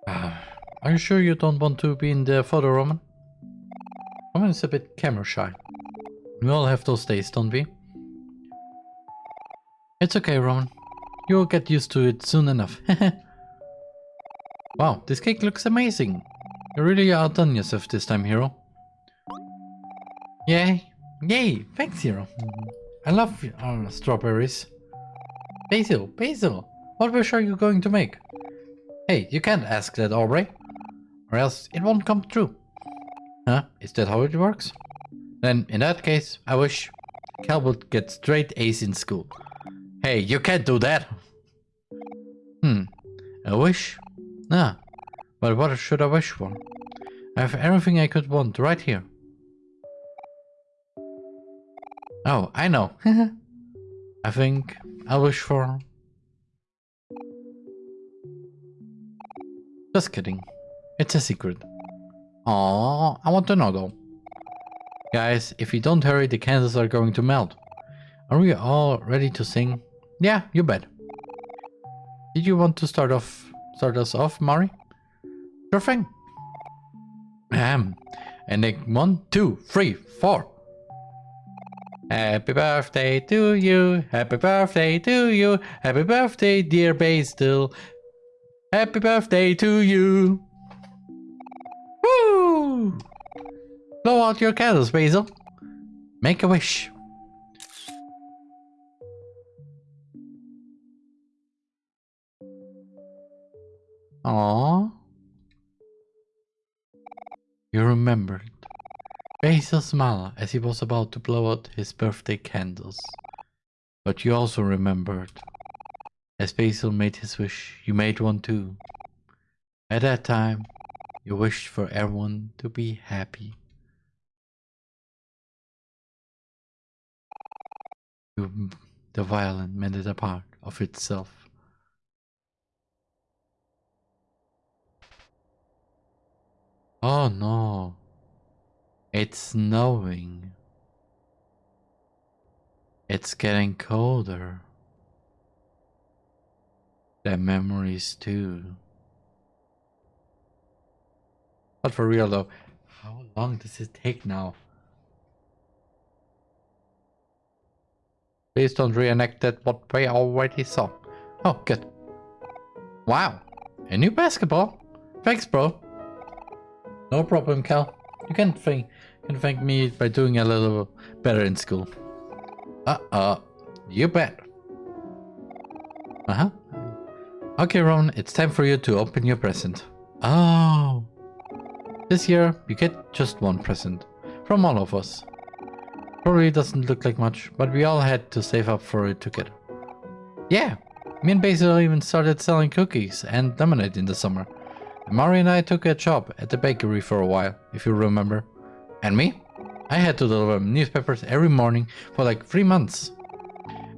Speaker 1: Ah, are you sure you don't want to be in the photo, Roman? Roman is a bit camera shy. We all have those days, don't we? It's okay, Roman. You'll get used to it soon enough. wow, this cake looks amazing. You really outdone yourself this time, Hero. Yay. Yay, thanks, Hero. I love uh, strawberries. Basil, Basil, what wish are you going to make? Hey, you can't ask that, Aubrey. Or else it won't come true. Huh? Is that how it works? Then, in that case, I wish Kel would get straight A's in school. Hey, you can't do that! Hmm. A wish? Ah. But what should I wish for? I have everything I could want right here. Oh, I know. I think I'll wish for Just kidding. It's a secret. Oh, I want to know though. Guys, if we don't hurry, the candles are going to melt. Are we all ready to sing? Yeah, you bet. Did you want to start off, start us off, Mari? Sure thing. Um, and then one, two, three, four. Happy birthday to you, happy birthday to you, happy birthday dear Basil, Happy birthday to you. Woo! Blow out your candles, Basil. Make a wish. Aww. You remembered. Basil smiled as he was about to blow out his birthday candles. But you also remembered as Basil made his wish, you made one too. At that time, you wished for everyone to be happy. You, the violin mended a part of itself. Oh no, it's snowing. It's getting colder The memories too. But for real though, how long does it take now? Please don't reenact that what we already saw. Oh, good. Wow, a new basketball. Thanks, bro. No problem, Kel. You can thank, can thank me by doing a little better in school. Uh-uh. You bet. Uh-huh. Okay, Ron, it's time for you to open your present. Oh. This year, you get just one present. From all of us. Probably doesn't look like much, but we all had to save up for it together. Yeah, me and Basil even started selling cookies and lemonade in the summer. Mari and I took a job at the bakery for a while, if you remember. And me? I had to deliver newspapers every morning for like three months.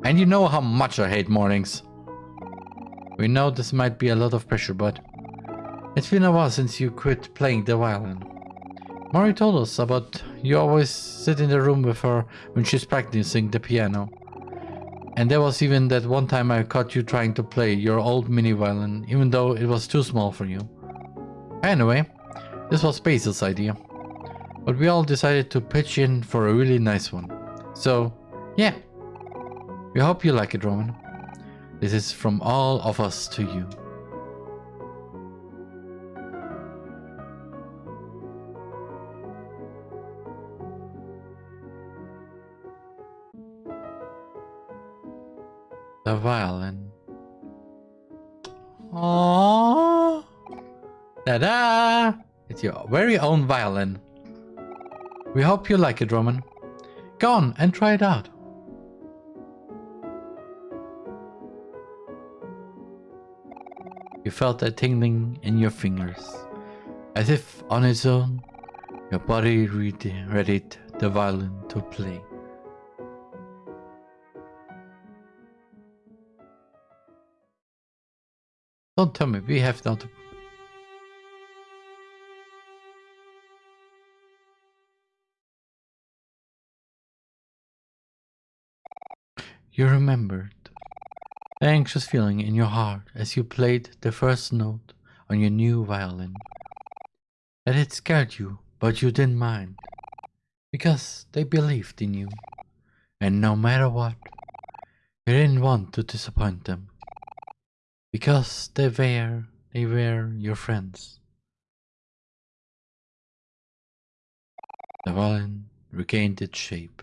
Speaker 1: And you know how much I hate mornings. We know this might be a lot of pressure, but it's been a while since you quit playing the violin. Mari told us about you always sit in the room with her when she's practicing the piano. And there was even that one time I caught you trying to play your old mini violin, even though it was too small for you. Anyway, this was Basil's idea. But we all decided to pitch in for a really nice one. So, yeah. We hope you like it, Roman. This is from all of us to you. The violin. Aww. Ta-da! It's your very own violin. We hope you like it, Roman. Go on and try it out. You felt a tingling in your fingers. As if on its own, your body readied the violin to play. Don't tell me we have not You remembered the anxious feeling in your heart as you played the first note on your new violin. That it scared you, but you didn't mind. Because they believed in you. And no matter what, you didn't want to disappoint them. Because they were, they were your friends. The violin regained its shape.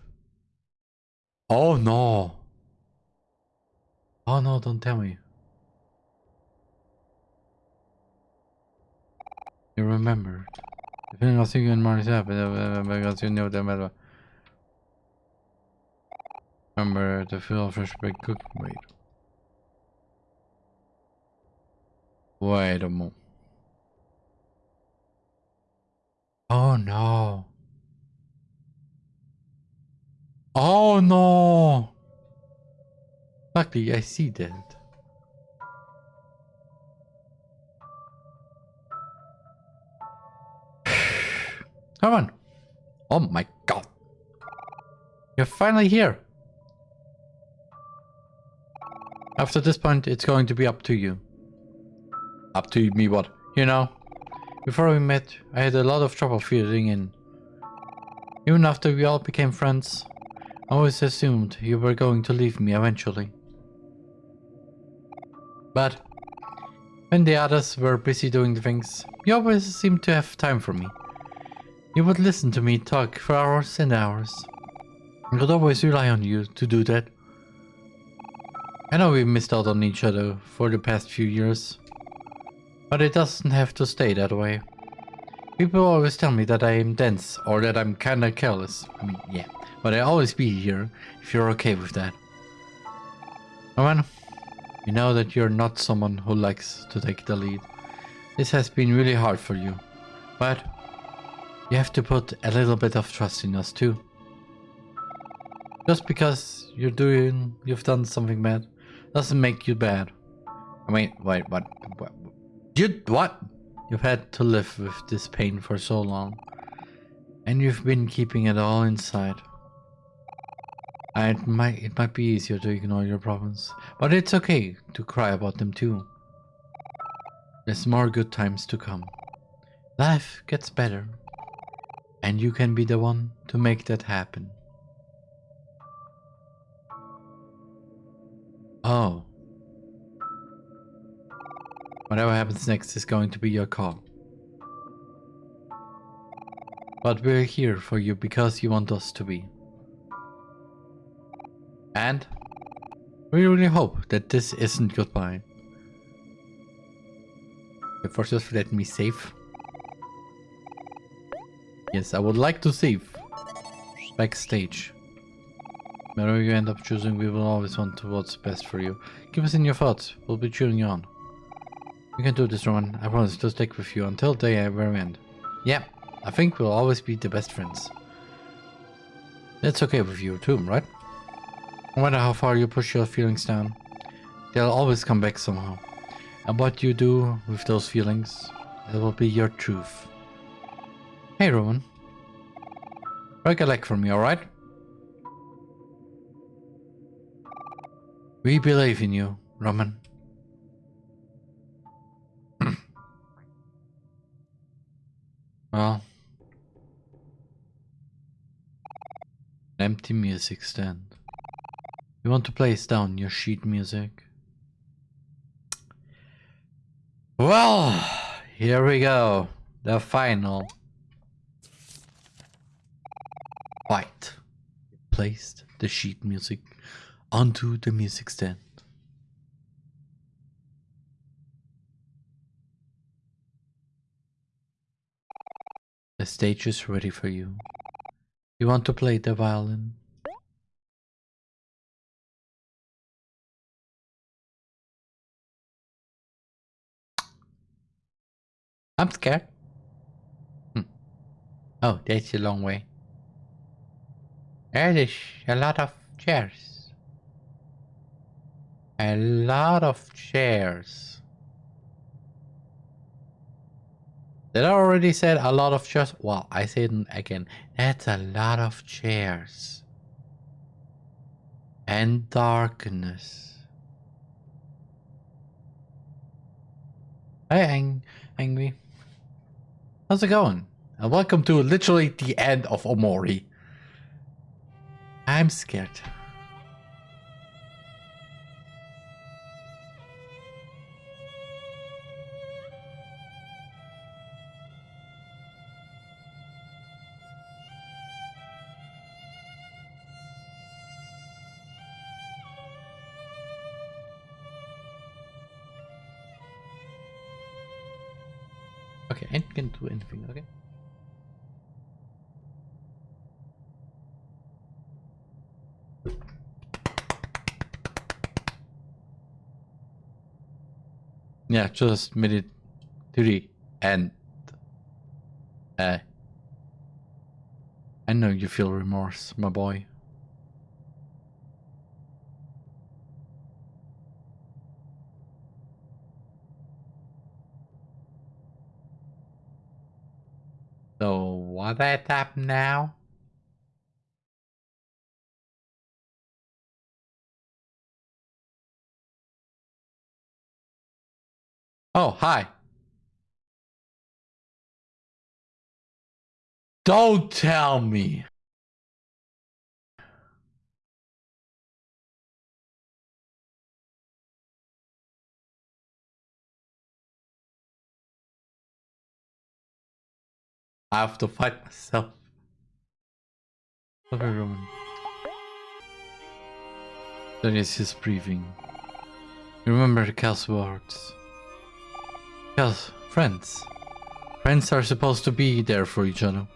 Speaker 1: Oh no! Oh no, don't tell me. You remembered. Depending on you and Marty's up, because you know them Remember the feel fresh baked cookie. Wait. Wait a moment. Oh no. Oh no. Luckily, I see that. Come on. Oh my god. You're finally here. After this point, it's going to be up to you. Up to me what? You know, before we met, I had a lot of trouble fitting in. Even after we all became friends, I always assumed you were going to leave me eventually. But when the others were busy doing things, you always seemed to have time for me. You would listen to me talk for hours and hours. I could always rely on you to do that. I know we've missed out on each other for the past few years, but it doesn't have to stay that way. People always tell me that I am dense or that I'm kinda careless. I mean, yeah, but I'll always be here if you're okay with that. Roman, you know that you're not someone who likes to take the lead. This has been really hard for you, but you have to put a little bit of trust in us too. Just because you're doing, you've done something bad, doesn't make you bad. I mean, wait, what? what you, what? You've had to live with this pain for so long, and you've been keeping it all inside. Uh, it might it might be easier to ignore your problems, but it's okay to cry about them too. There's more good times to come. Life gets better, and you can be the one to make that happen. Oh. Whatever happens next is going to be your call. But we're here for you because you want us to be. And we really hope that this isn't goodbye. First just let me save. Yes, I would like to save. Backstage. Whatever you end up choosing, we will always want what's best for you. Keep us in your thoughts. We'll be cheering you on. You can do this, Roman. I promise to stick with you until the very end. Yeah, I think we'll always be the best friends. That's okay with you too, right? No matter how far you push your feelings down, they'll always come back somehow. And what you do with those feelings, it will be your truth. Hey, Roman. Break a leg for me, alright? We believe in you, Roman. well. Empty music stand. You want to place down your sheet music? Well, here we go. The final fight. Placed the sheet music onto the music stand. The stage is ready for you. You want to play the violin? I'm scared. Hmm. Oh, that's a long way. There is a lot of chairs. A lot of chairs. Did I already said a lot of chairs? Well, I said it again. That's a lot of chairs. And darkness. Hey, Ang Angry. How's it going? And welcome to literally the end of Omori. I'm scared. Okay, I can do anything, okay? Yeah, just made it three and uh I know you feel remorse, my boy. So what that up now? Oh, hi. Don't tell me. I have to fight myself. At Roman. That is his breathing. Remember the Kel's words. Kel's friends. Friends are supposed to be there for each other.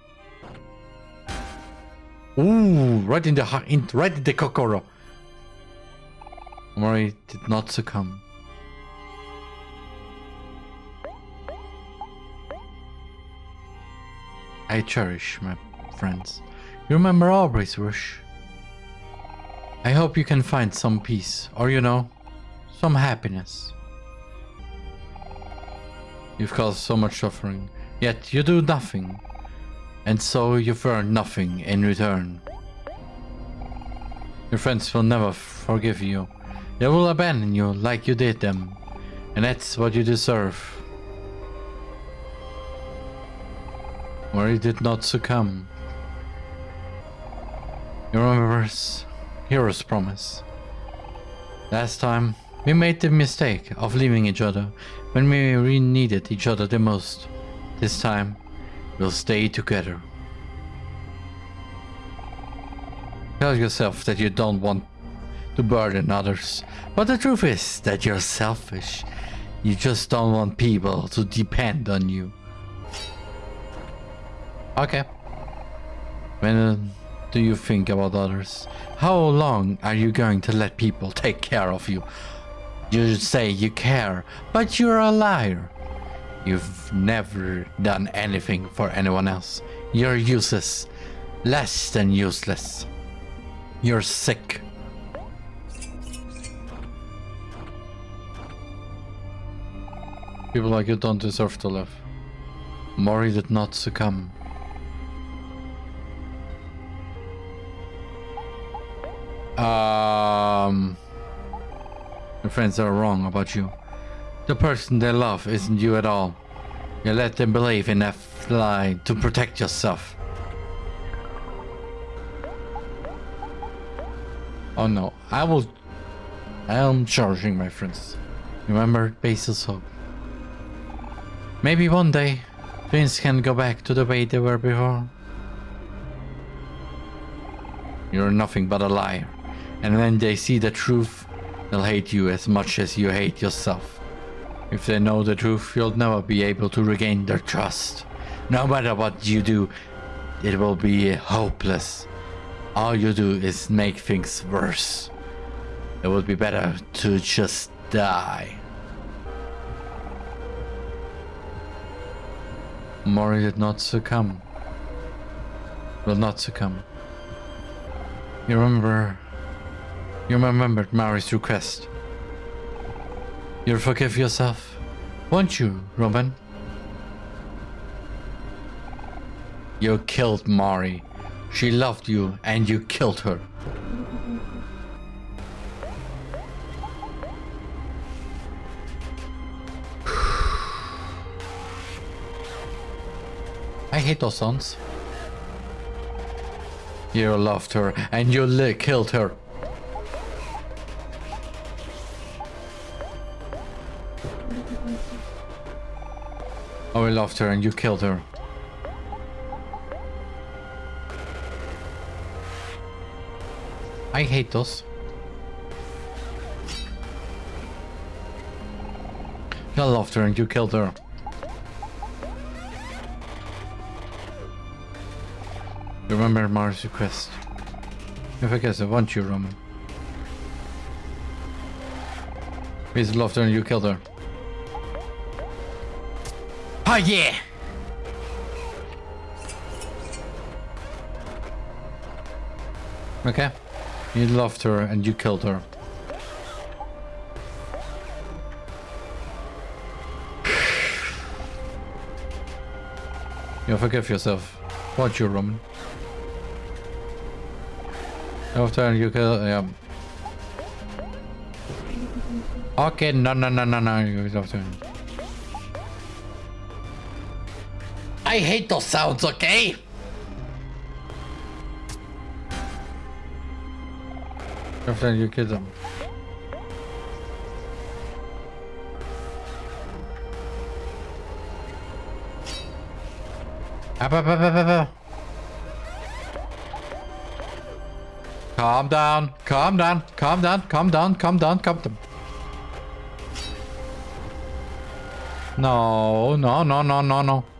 Speaker 1: Ooh, right in the heart, in, right in the kokoro. Mori did not succumb. I cherish my friends. You remember always, wish? I hope you can find some peace, or you know, some happiness. You've caused so much suffering, yet you do nothing. And so you've earned nothing in return. Your friends will never forgive you. They will abandon you like you did them. And that's what you deserve. Where he did not succumb. You remember Hero's promise. Last time, we made the mistake of leaving each other when we really needed each other the most. This time, we'll stay together. Tell yourself that you don't want to burden others, but the truth is that you're selfish. You just don't want people to depend on you. Okay. When uh, do you think about others? How long are you going to let people take care of you? You say you care, but you're a liar. You've never done anything for anyone else. You're useless. Less than useless. You're sick. People like you don't deserve to live. Mori did not succumb. Um, your friends are wrong about you. The person they love isn't you at all. You let them believe in that lie to protect yourself. Oh no, I will... I am charging my friends. Remember Basil's hope. Maybe one day, things can go back to the way they were before. You're nothing but a liar. And when they see the truth, they'll hate you as much as you hate yourself. If they know the truth, you'll never be able to regain their trust. No matter what you do, it will be hopeless. All you do is make things worse. It would be better to just die. Mori did not succumb. Will not succumb. You remember you remembered Mari's request. You'll forgive yourself, won't you, Robin? You killed Mari. She loved you and you killed her. I hate those songs. You loved her and you killed her. Oh, I loved her and you killed her. I hate those. I loved her and you killed her. Remember Mars' request. If I guess I want you, Roman. He's loved her and you killed her. Oh yeah! Okay. You loved her and you killed her. you forgive yourself. Watch you, Roman. After you kill, yeah. Okay, no, no, no, no, no, you love her. I hate those sounds, okay? After you kill them. Up, up, up, up, up. Calm down, calm down, calm down, calm down, calm down, calm down. No, no, no, no, no, no.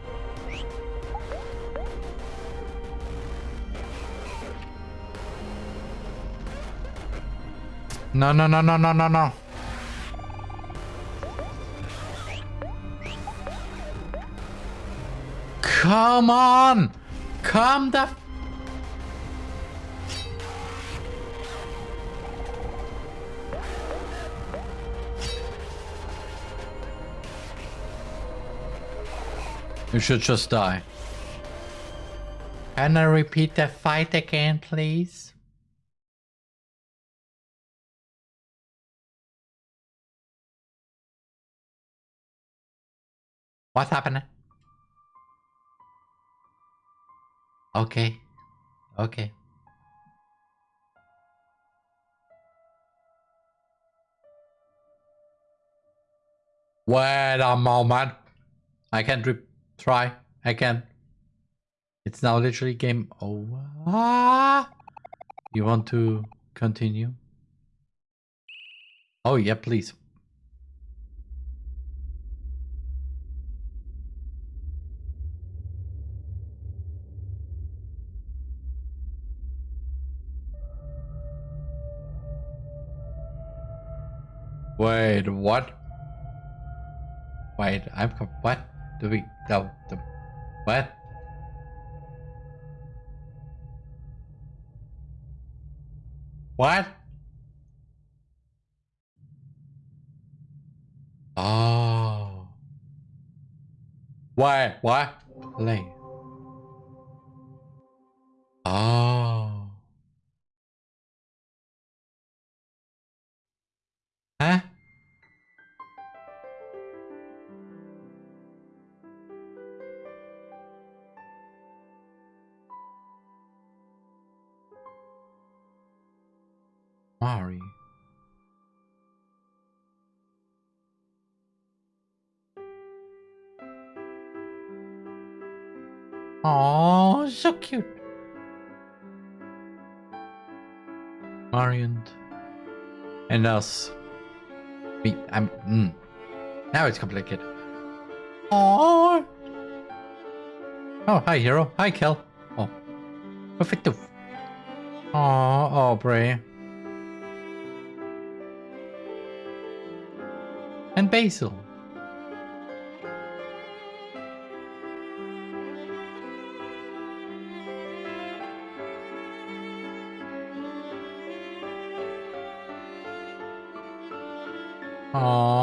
Speaker 1: No, no, no, no, no, no, no. Come on! Come the... You should just die. Can I repeat the fight again, please? What's happening? Okay. Okay. Wait a moment. I can't try. I can. It's now literally game over. You want to continue? Oh yeah, please. Wait, what? Wait, I'm what? Do we no the what? What? Oh. Why? What? Play. And us. Me, I'm. Mm. Now it's complicated. Oh. Oh, hi, hero. Hi, Kel. Oh. Perfecto. Oh, Aubrey. And Basil. Aww.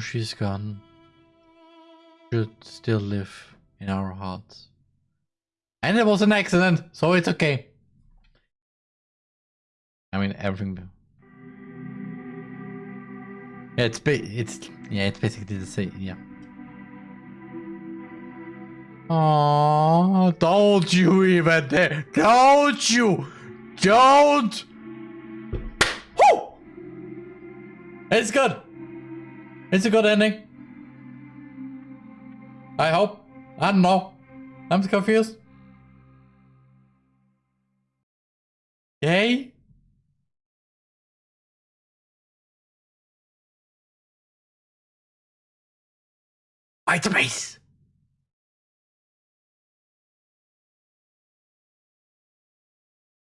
Speaker 1: She's gone, should still live in our hearts. And it was an accident, so it's okay. I mean, everything. Yeah, it's it's yeah, it's basically the same. Yeah. Oh, don't you even dare! Don't you! Don't! Woo! It's good. It's a good ending. I hope. I don't know. I'm confused. Yay? White space.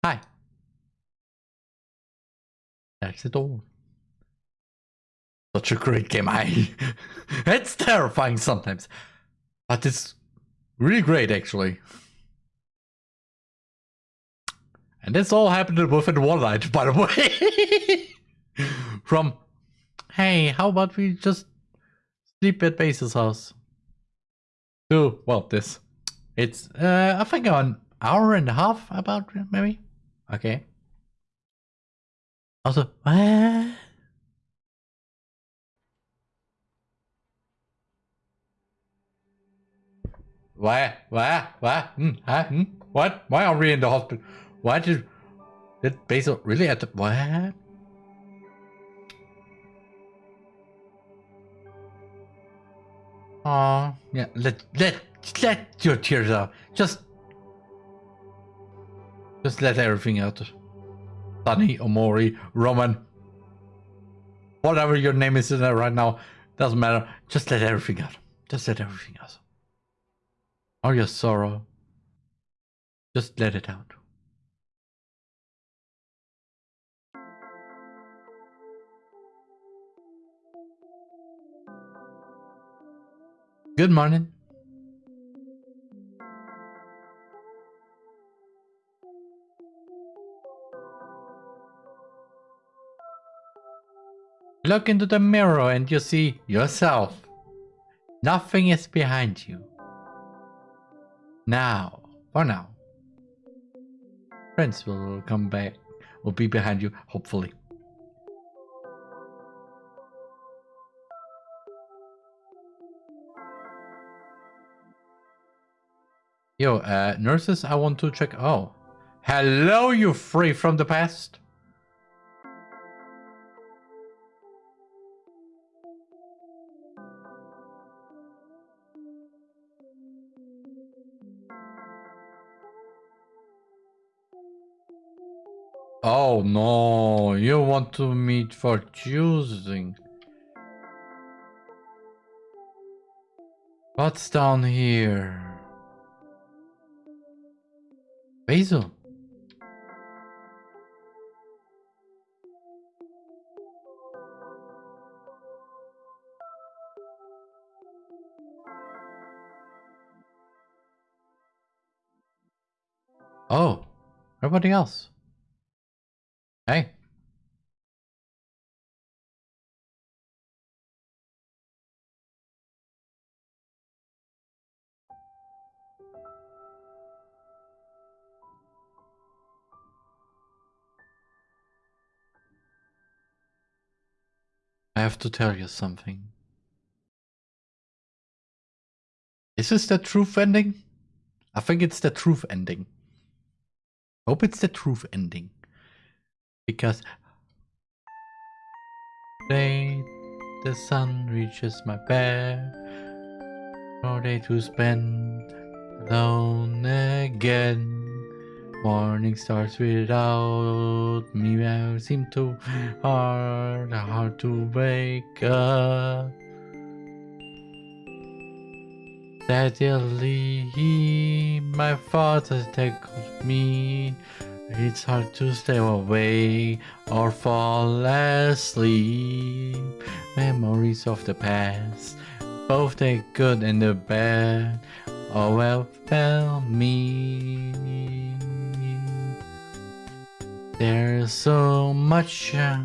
Speaker 1: Hi. That's it all. Such a great game. I it's terrifying sometimes. But it's really great actually. And this all happened within one night, by the way. From hey, how about we just sleep at Basil's house? To well this. It's uh I think an hour and a half about maybe. Okay. Also, what? Why? Why? Why? Hmm? Huh? Hmm? What? Why are we in the hospital? Why did did Basil really at the what? Oh, yeah. Let let let your tears out. Just just let everything out. Sunny, Omori, Roman, whatever your name is in there right now, doesn't matter. Just let everything out. Just let everything out. All your sorrow, just let it out. Good morning. Look into the mirror and you see yourself. Nothing is behind you. Now, for now. Friends will come back, will be behind you, hopefully. Yo, uh, nurses, I want to check. Oh, hello, you free from the past. Oh no, you want to meet for choosing. What's down here? Basil. Oh, everybody else. Hey. I have to tell you something. Is this the truth ending? I think it's the truth ending. Hope it's the truth ending. Because day the sun reaches my bed. No day to spend alone again. Morning starts without me. I seem too hard, hard to wake up. Steadily, my father takes me. It's hard to stay awake or fall asleep. Memories of the past, both the good and the bad, overwhelm me. There's so much uh,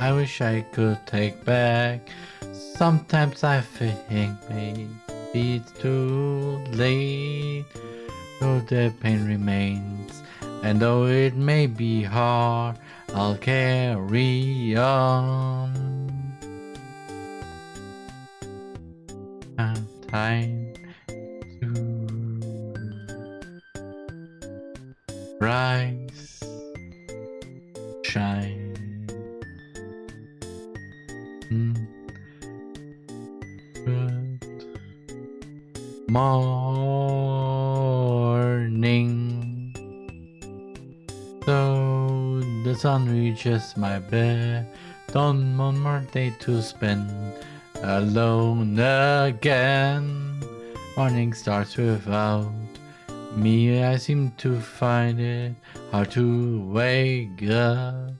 Speaker 1: I wish I could take back. Sometimes I think maybe it's too late. Though the pain remains, and though it may be hard, I'll carry on. Time to rise shine. Mm. Good morning. Sun reaches my bed. Don't want more day to spend alone again. Morning starts without me. I seem to find it hard to wake up.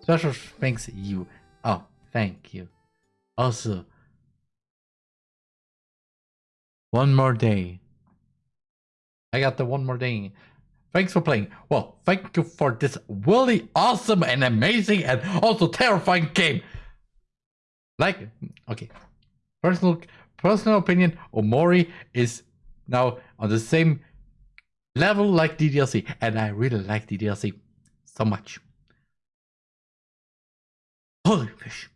Speaker 1: Special thanks you. Oh, thank you. Also, one more day. I got the one more day. Thanks for playing. Well, thank you for this really awesome and amazing and also terrifying game. Like, okay, personal personal opinion, Omori is now on the same level like DDLC, and I really like DDLC so much. Holy fish.